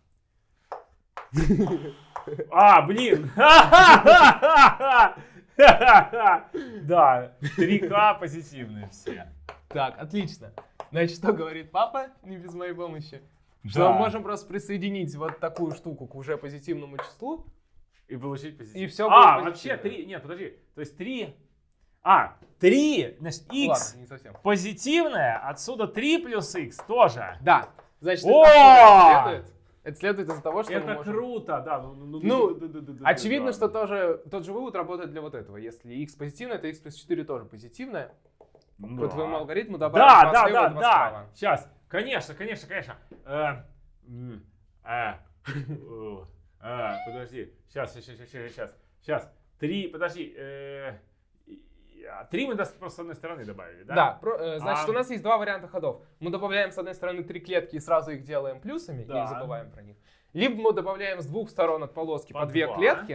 А, блин! Да, 3К позитивные все. Так, отлично. Значит, что говорит папа, не без моей помощи? Что Да. мы можем просто присоединить вот такую штуку к уже позитивному числу. И получить позитив. И всё А, вообще позитивно. 3, нет, подожди. То есть 3, а, 3, значит, Ну x Ладно, позитивное, отсюда 3 плюс x тоже. Да. Значит, О! это следует. Это следует из-за того, что Это можем- круто, да. Ну, ну, Ну, да, да, да, да, Очевидно, да. что тоже, тот же вывод работает для вот этого. Если x позитивное, то x плюс 4 тоже позитивное. Ну По да. твоему алгоритму добавим Да, два да, слева да, и два да. справа. Сейчас, конечно, конечно, конечно. Э, э, э, э, Подожди, сейчас, сейчас, сейчас, сейчас, сейчас. Три, подожди. э, а, Три мы просто с одной стороны добавили, да? Да, про- э, значит, А- у нас есть два варианта ходов. Мы добавляем с одной стороны три клетки и сразу их делаем плюсами, Да. не забываем про них. Либо мы добавляем с двух сторон от полоски по, По две два. клетки,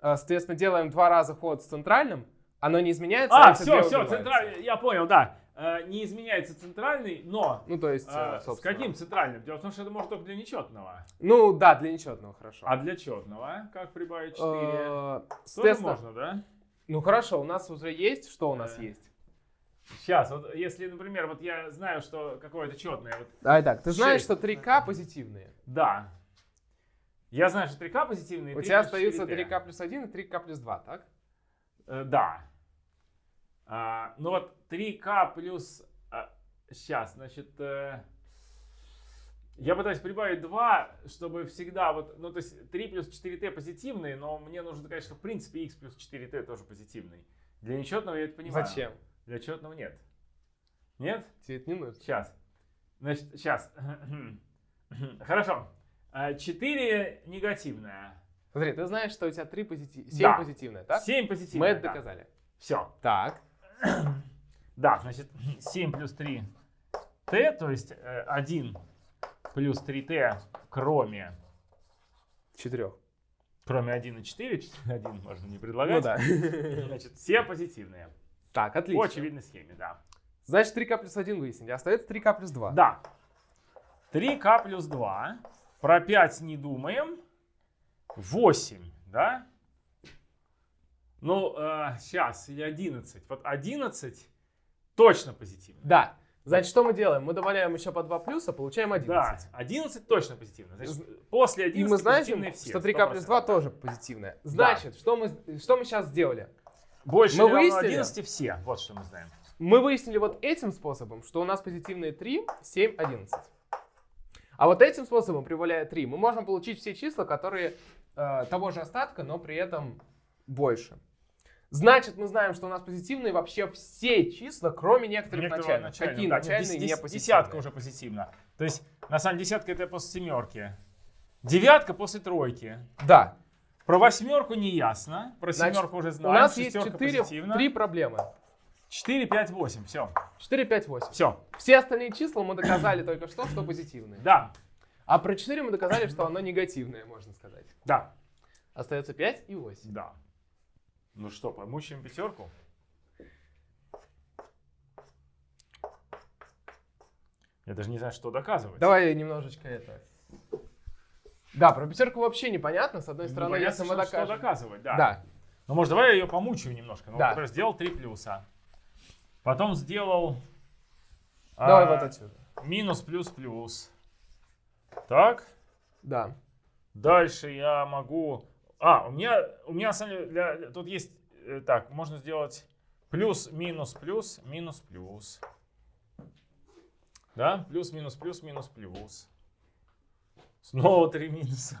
э, соответственно, делаем два раза ход с центральным, оно не изменяется, А, эти все, все, центральный, я понял, да. Э, Не изменяется центральный, но Ну, то есть, э, с каким центральным? Дело в том, что это может только для нечетного. Ну, да, для нечетного, хорошо. А для четного как прибавить 4? Э, Тоже можно, да? Ну хорошо, у нас уже есть, что у нас Э, есть? Сейчас, вот если, например, вот я знаю, что какое-то четное, вот Давай так, ты знаешь, шесть. что 3К позитивные. Да. Я знаю, что 3К позитивные. У 3 тебя остаются 4Т. 3К плюс 1 и 3К плюс 2, так? Э, да. А, ну вот 3К плюс... сейчас, значит... э, я пытаюсь прибавить 2, чтобы всегда вот... Ну, то есть 3 плюс 4Т позитивные, но мне нужно сказать, что в принципе x плюс 4Т тоже позитивный. Для нечетного я это понимаю. Зачем? Для четного нет. Нет? Тебе это не нужно. Сейчас. Значит, сейчас. Хорошо. 4 негативное. Смотри, ты знаешь, что у тебя 3 позитив... 7 Да. позитивное, так? 7 Мы позитивное. это доказали. Все. Так. Да, значит, 7 плюс 3 t, то есть э, 1 плюс 3t, кроме, 4. кроме 1 и 4, 1 можно не предлагать. Ну да. Значит, все позитивные. Так, По отлично. очевидной схеме, да. Значит, 3К плюс 1 выяснили. Остается 3К плюс 2. Да. 3k плюс 2. Про 5 не думаем. 8, да? Ну, сейчас, или 11. Вот 11 точно позитивно. Да. Значит, что мы делаем? Мы добавляем еще по 2 плюса, получаем 11. Да, 11 точно позитивно. Значит, после 11 И мы знаем, все. что 3К плюс 2 100%. тоже позитивное. Значит, что, мы, что мы сейчас сделали? Больше Мы выяснили? 11 все. Вот что мы знаем. Мы выяснили вот этим способом, что у нас позитивные 3, 7, 11. А вот этим способом, прибавляя 3, мы можем получить все числа, которые э, того же остатка, но при этом больше. Значит, мы знаем, что у нас позитивные вообще все числа, кроме некоторых Некоторого начальных. начального, Какие да, начальные дес- не позитивные? Десятка уже позитивно. То есть, на самом деле, десятка это после семерки. Девятка после тройки. Да. Про восьмерку не ясно. Про Значит, семерку уже У знаем. нас есть Шестерка 4, позитивно. 3 проблемы. 4, 5, 8. Все. 4, 5, 8. Все. Все остальные числа мы доказали только что, что позитивные. Да. А про 4 мы доказали, что оно негативное, можно сказать. Да. Остается 5 и 8. Да. Ну что, помучаем пятерку? Я даже не знаю, что доказывать. Давай немножечко это Да, про пятерку вообще непонятно. С одной Ну, стороны, если мы что- что доказывать, да. Да. Ну, может, давай я ее помучаю немножко. Ну, Да. например, сделал три плюса. Потом сделал... Давай а, вот отсюда. Минус, плюс, плюс. Так. Да. Дальше я могу... А, у меня, у меня на самом деле, для- тут есть... э, Так, можно сделать плюс, минус, плюс, минус, плюс. Да? Плюс, минус, плюс, минус, плюс. Снова три минуса.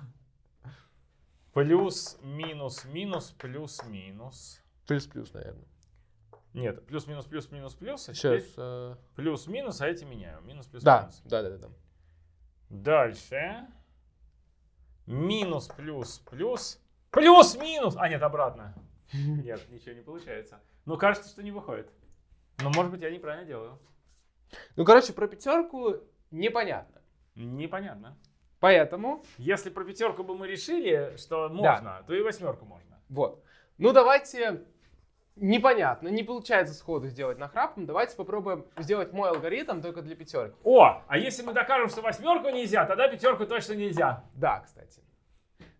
Плюс, минус, минус, плюс, минус. Плюс-плюс, наверное. Нет, плюс, минус, плюс, минус, плюс. А Сейчас. теперь плюс, минус, а эти меняю. Минус, плюс, Да, минус. да, да, да, да. Дальше. Минус, плюс, плюс. Плюс, минус. А, нет, обратно. Нет, ничего не получается. Ну, кажется, что не выходит. Но, может быть, я неправильно делаю. Ну, короче, про пятерку непонятно. Непонятно. Поэтому, Если про пятерку бы мы решили, что можно, то и восьмерку можно. вот. Ну, давайте, непонятно, не получается сходу сделать нахрапом. Давайте попробуем сделать мой алгоритм только для пятерки. О, а если мы докажем, что восьмерку нельзя, тогда пятерку точно нельзя. Да, кстати.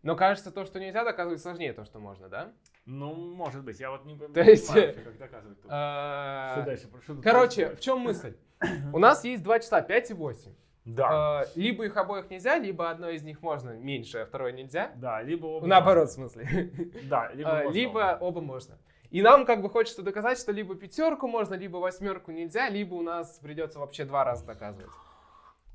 Но кажется, то, что нельзя, доказывать сложнее то, что можно, да? Ну, может быть, я вот не, не То есть, понимаю, как доказывать тут. А, Что дальше? Что Короче, в чем мысль? У нас есть два числа, 5 и 8. Да, А, Либо их обоих нельзя, либо одно из них можно меньше, а второе нельзя. да, либо оба Наоборот, в смысле. Да, либо, А, можно Либо оба. оба можно. И нам как бы хочется доказать, что либо пятерку можно, либо восьмерку нельзя, либо у нас придется вообще два раза доказывать.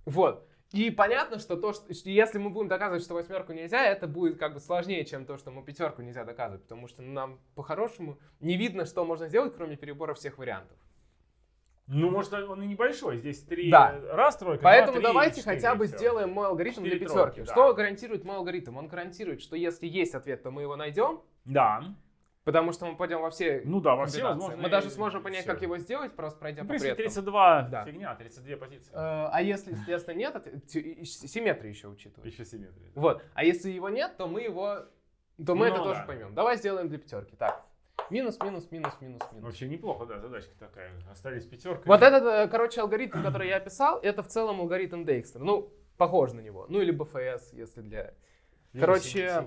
Вот. И понятно, что то, что если мы будем доказывать, что восьмерку нельзя, это будет как бы сложнее, чем то, что мы пятерку нельзя доказывать, потому что нам по-хорошему не видно, что можно сделать, кроме перебора всех вариантов. Ну, может, он и небольшой. Здесь три Да. раз тройка, Поэтому два, три, давайте четыре, хотя бы и всё. сделаем мой алгоритм для Четыре пятерки. тройки, да. Что гарантирует мой алгоритм? Он гарантирует, что если есть ответ, то мы его найдем, Да. Потому что мы пойдем во все Ну да, во все возможные... Мы даже сможем понять, всё. как его сделать, просто пройдя Ну, по принципе, предкам. 32 Да. фигня, 32 позиции. Э, А если, естественно, нет, симметрию еще учитывать. Еще симметрия. Вот. А если его нет, то мы его, то мы Ну это тоже поймем. Давай сделаем для пятерки. Так. Минус, минус, минус, минус, минус. Вообще неплохо, да, задачка такая. Остались пятерка. Вот этот, э, короче, алгоритм, который я описал, это в целом алгоритм Дейкстера. Ну, похож на него. Ну или БФС, если для... короче,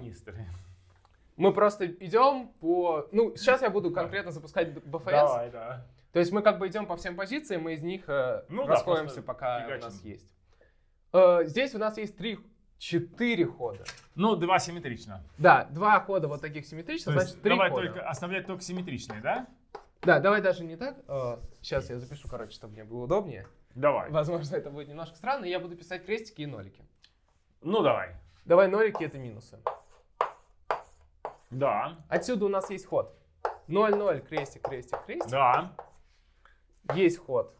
Мы просто идем по... Ну, сейчас я буду конкретно запускать БФС. Давай, да. То есть мы как бы идем по всем позициям, мы из них э, Ну да, расходимся, просто пока у фигачим. нас есть. Э, здесь у нас есть три, четыре хода. Ну, два симметрично. Да, два хода вот таких То симметричных, значит три давай хода. только оставлять только симметричные, да? Да, давай даже не так. сейчас я запишу, короче, чтобы мне было удобнее. Давай. Возможно, это будет немножко странно. Я буду писать крестики и нолики. Ну, давай. Давай нолики это минусы. Да, Отсюда у нас есть ход. 0, 0, крестик, крестик, крестик. да. Есть ход.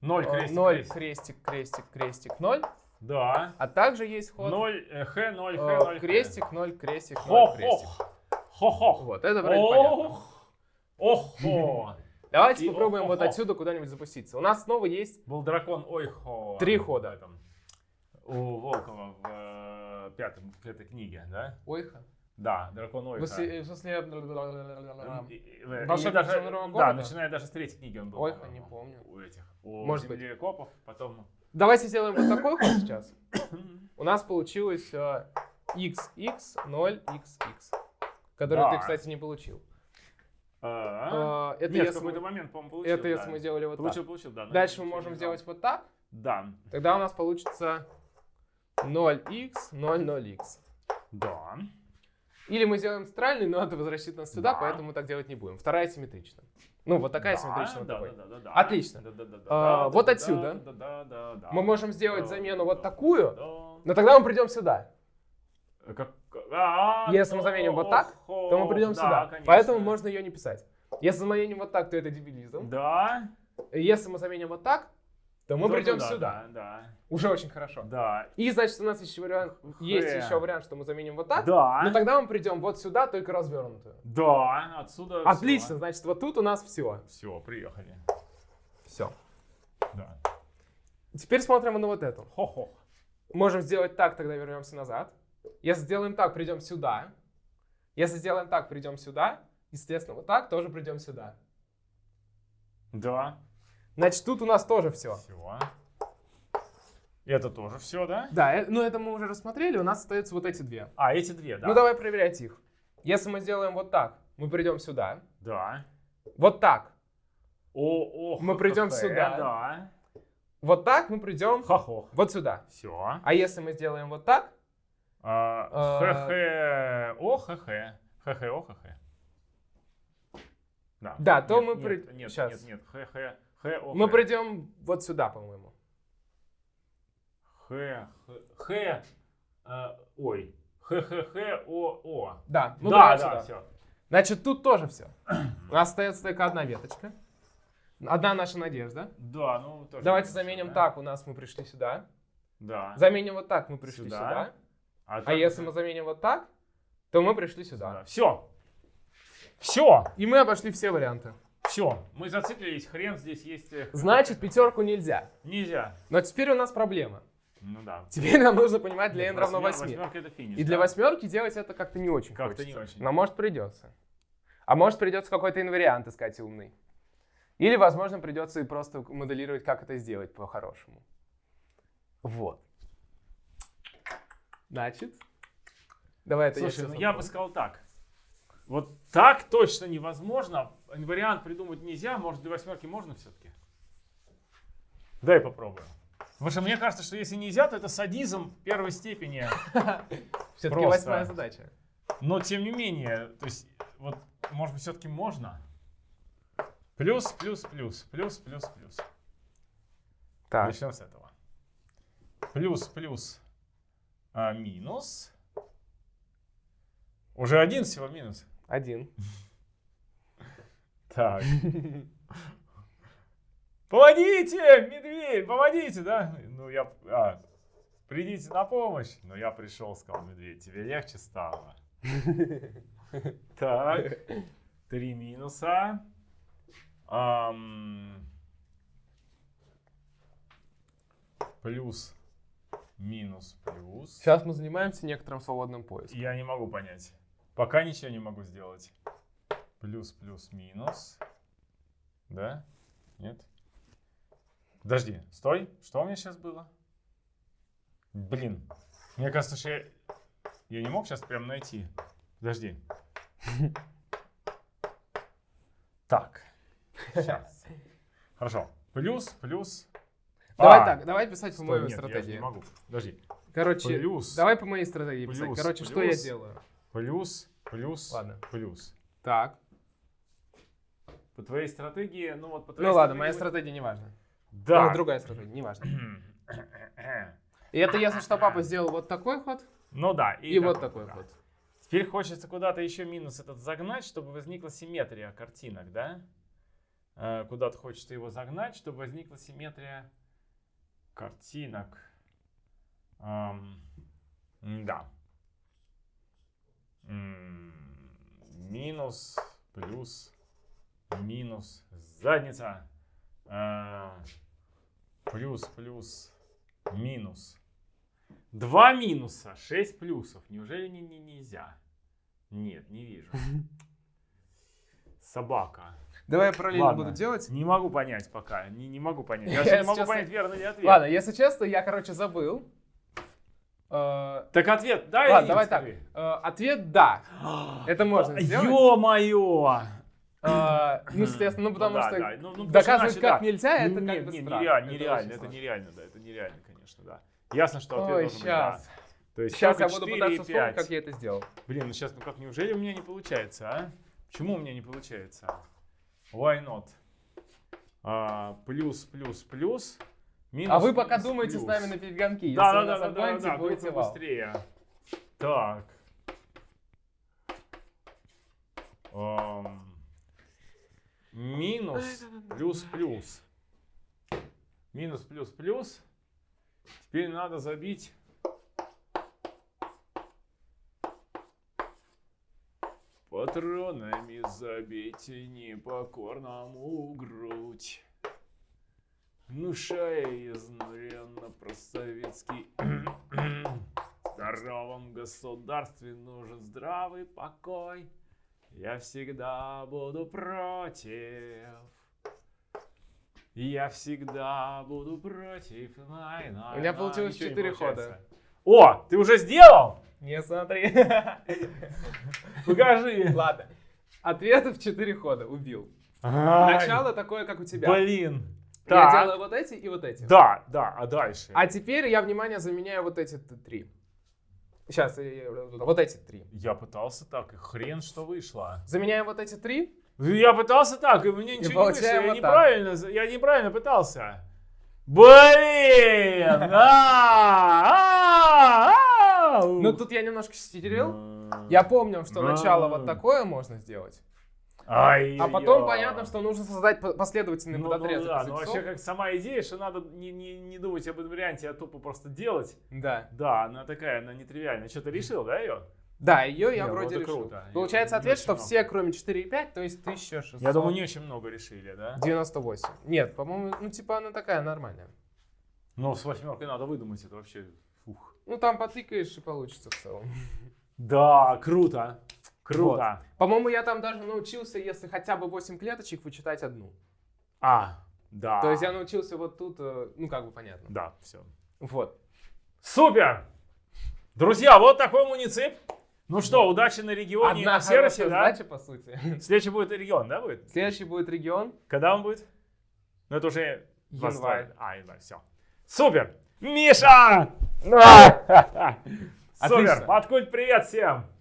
Ноль Э, крестик, 0, крестик. крестик, крестик, крестик, 0. Да. А также есть ход. Ноль, э, х, ноль, х, э, ноль, х. крестик, 0, крестик, 0, крестик. Хо-хо. Вот, это вроде понятно. Ох. Охо. Давайте попробуем вот отсюда куда-нибудь запуститься. У нас снова есть... Был дракон Ойхо. Три хода. У Волкова в э, этой книге, да? Ойха. Да, дракон Ойха. В смысле- в Волшебник даже- Да, начиная даже с третьей книги он был. По-моему, не помню. У этих. У Может быть. землекопов, потом... Давайте сделаем вот такой ход сейчас. У нас получилось э, x, 0, x, x. Который Да. ты, кстати, не получил. А, Э, Это Нет, в если какой-то мы- момент, по-моему, получил. Это да. если мы делали вот Получил, так. получил, да. Дальше мы можем сделать вот так. Да, Тогда у нас получится 0x, 0, 0x. да. Или мы сделаем центральный, но это возвращает нас сюда, Да. поэтому мы так делать не будем. Вторая симметрична. Ну, вот такая Да, симметричная. да, да, да, да, да. Отлично. Да, да, да, А, да, вот да, отсюда да, да, да, да, Мы можем сделать да, замену да, вот такую, да. но тогда мы придем сюда. Как- а, Если мы заменим вот так, То мы придем да, сюда. конечно. Поэтому можно ее не писать. Если заменим вот так, то это дебилизм. Да. Если мы заменим вот так, то мы то придем туда, сюда. Да, Уже очень хорошо. да. Да. И значит, у нас еще вариант, есть Хэ. еще вариант, что мы заменим вот так. Да. Но тогда мы придем вот сюда, только развернутую. Да, отсюда Отлично, значит, вот тут у нас все. Все, приехали. Все. Да. Теперь смотрим на вот эту. Хо-хо. Можем сделать так, тогда вернемся назад. Если сделаем так, придем сюда. Если сделаем так, придем сюда. Естественно, вот так тоже придем сюда. Да. Значит, тут у нас тоже все. Все. Это тоже все, да? Да, э, ну это мы уже рассмотрели, у нас остаются вот эти две. А, эти две, да? Ну давай проверять их. Если мы сделаем вот так, мы придем сюда. Да. Вот так. О, о, Мы придем х, сюда. Да. Вот так мы придем Хохох. вот сюда. Все. А если мы сделаем вот так, А, А, ХХ, о, ХХ. ХХ, о, ХХ. Да. Да, то мы нет, Нет, нет, нет. Х, мы придем вот сюда, по-моему. Х, Х, Х, э, ой. Х, Х, Х, О, О. Да, мы да, да, сюда. все. Значит, тут тоже все. У нас остается только одна веточка. Одна наша надежда. Да, ну тоже. Давайте заменим да? так, у нас мы пришли сюда. Да. Заменим вот так, мы пришли Сюда. сюда. А так если мы заменим вот так, то мы пришли сюда. Все. Все. И мы обошли все варианты. Все. Мы зациклились. Хрен здесь есть. э, Значит, пятерку нельзя. Нельзя. Но теперь у нас проблема. Ну да. Теперь нам нужно понимать для n равно восьмер- 8. восьмерка это финиш. И для да. восьмерки делать это как-то не очень Как-то не очень. Но может придется. А может придется какой-то инвариант искать умный. Или, возможно, придется и просто моделировать, как это сделать по-хорошему. Вот. Значит, давай это Слушай, я ну я бы сказал так. Вот так точно невозможно. Вариант придумать нельзя. Может, для восьмерки можно все-таки? Дай попробуем. Потому что мне кажется, что если нельзя, то это садизм первой степени. Все-таки восьмая задача. Но тем не менее, то есть, вот, может быть, все-таки можно. Плюс, плюс, плюс, плюс, плюс, плюс. Так, Начнем с этого. Плюс, плюс, а, минус. Уже один всего минус. Один. Так. Помогите, медведь, помогите, да? Ну, я... а, придите на помощь. Но я пришел, сказал медведь. Тебе легче стало. Так. Три минуса. Ам, Плюс, минус, плюс. Сейчас мы занимаемся некоторым свободным поиском. Я не могу понять. Пока ничего не могу сделать. Плюс, плюс, минус. Да? Нет? Подожди, стой. Что у меня сейчас было? Блин. Мне кажется, что я... Я не мог сейчас прям найти. Подожди. Так. Сейчас. Хорошо. Плюс, плюс. Давай А, так, давай писать по моей нет, я стратегии. не могу. Подожди. Короче, Плюс. давай по моей стратегии писать. Плюс, Короче, что я плюс. делаю? Плюс, плюс, Ладно. плюс. Так. По твоей стратегии, ну вот по твоей Ну ладно, моя стратегии- стратегия не важна. Да. Ну, другая стратегия, не важно. И это если что, папа сделал вот такой ход Ну да. и, вот такой да. ход. Теперь хочется куда-то еще минус этот загнать, чтобы возникла симметрия картинок, да? Э, Куда-то хочется его загнать, чтобы возникла симметрия картинок. Ам, да. Минус, плюс, минус, задница. Э, Плюс, плюс, минус. Два минуса, шесть плюсов. Неужели не, не- нельзя? Нет, не вижу. Собака. Давай я параллельно Ладно. буду делать. Не могу понять пока. Не, не могу понять. Я Я же не могу сейчас- понять, верный ли ответ. Ладно, если честно, я, короче, забыл. Э, Так ответ, да Ладно, давай так. Э, Ответ да. Это можно сделать. Ё-моё! Э, Ну, естественно, ну потому что. Ну, ну, потому что доказывать как нельзя, это как бы странно. нереально, Это нереально, да, это нереально, конечно, да. Ясно, что ответ должен быть да. То есть Сейчас я буду 4 пытаться вспомнить, 5. как я это сделал. Блин, ну сейчас, ну как, неужели у меня не получается, а? Почему у меня не получается? Why not? А, плюс, плюс, плюс. Минус, А вы пока минус, думаете с плюс. нами на перегонки. Если Да, да, нас да, да, да, будете вау. быстрее. Так. Ам, Минус, плюс, плюс. Минус, плюс, плюс. Теперь надо забить. Патронами забейте непокорному грудь. Внушая изнуренно просоветский здоровом государстве нужен здравый покой. Я всегда буду против. Я всегда буду против. най, най, У меня най. получилось четыре получается. О, ты уже сделал? Не смотри. Покажи. Ладно. Ответы в 4 хода. Убил. Начало такое, как у тебя. Блин. Я Так. делаю вот эти и вот эти. Да, да, а дальше? А теперь я, внимание, заменяю вот эти три. Сейчас, вот эти три. Я пытался так, и хрен что вышло. Заменяем вот эти три. Я пытался так, и мне ничего не вышло. Я так. неправильно, я неправильно пытался. Блин! А, а. Ну тут я немножко ститерил. М. Я помню, что начало вот такое можно сделать. Ай, А потом я. понятно, что нужно создать по- последовательный Ну, ну подотрезок да, ну языков. вообще как сама идея, что надо не, не, не думать об этом варианте, а тупо просто делать. Да. Да, она такая, она нетривиальная. Что, ты решил, да, ее? Да, ее я Не, ну вроде решил. круто. Получается ответ, что много. все, кроме 4,5, то есть 1600. Я думаю, не очень много решили, да? 98. Нет, по-моему, ну типа она такая нормальная. Но с восьмеркой надо выдумать, это вообще... Фух. Ну там потыкаешь и получится в целом. Да, круто. Круто. По-моему, я там даже научился, если хотя бы 8 клеточек, вычитать одну. А, да. То есть я научился вот тут, э, ну как бы понятно. Да, все. Вот. Супер! Друзья, вот такой муницип. Ну что, удачи на регионе и Одна на сервисе, да? задача, по сути. Следующий будет регион, да, будет? Следующий будет регион. Когда он будет? Ну, это уже... Январь. А, январь, все. Супер! Миша! Супер! Отлично. Откуда привет всем!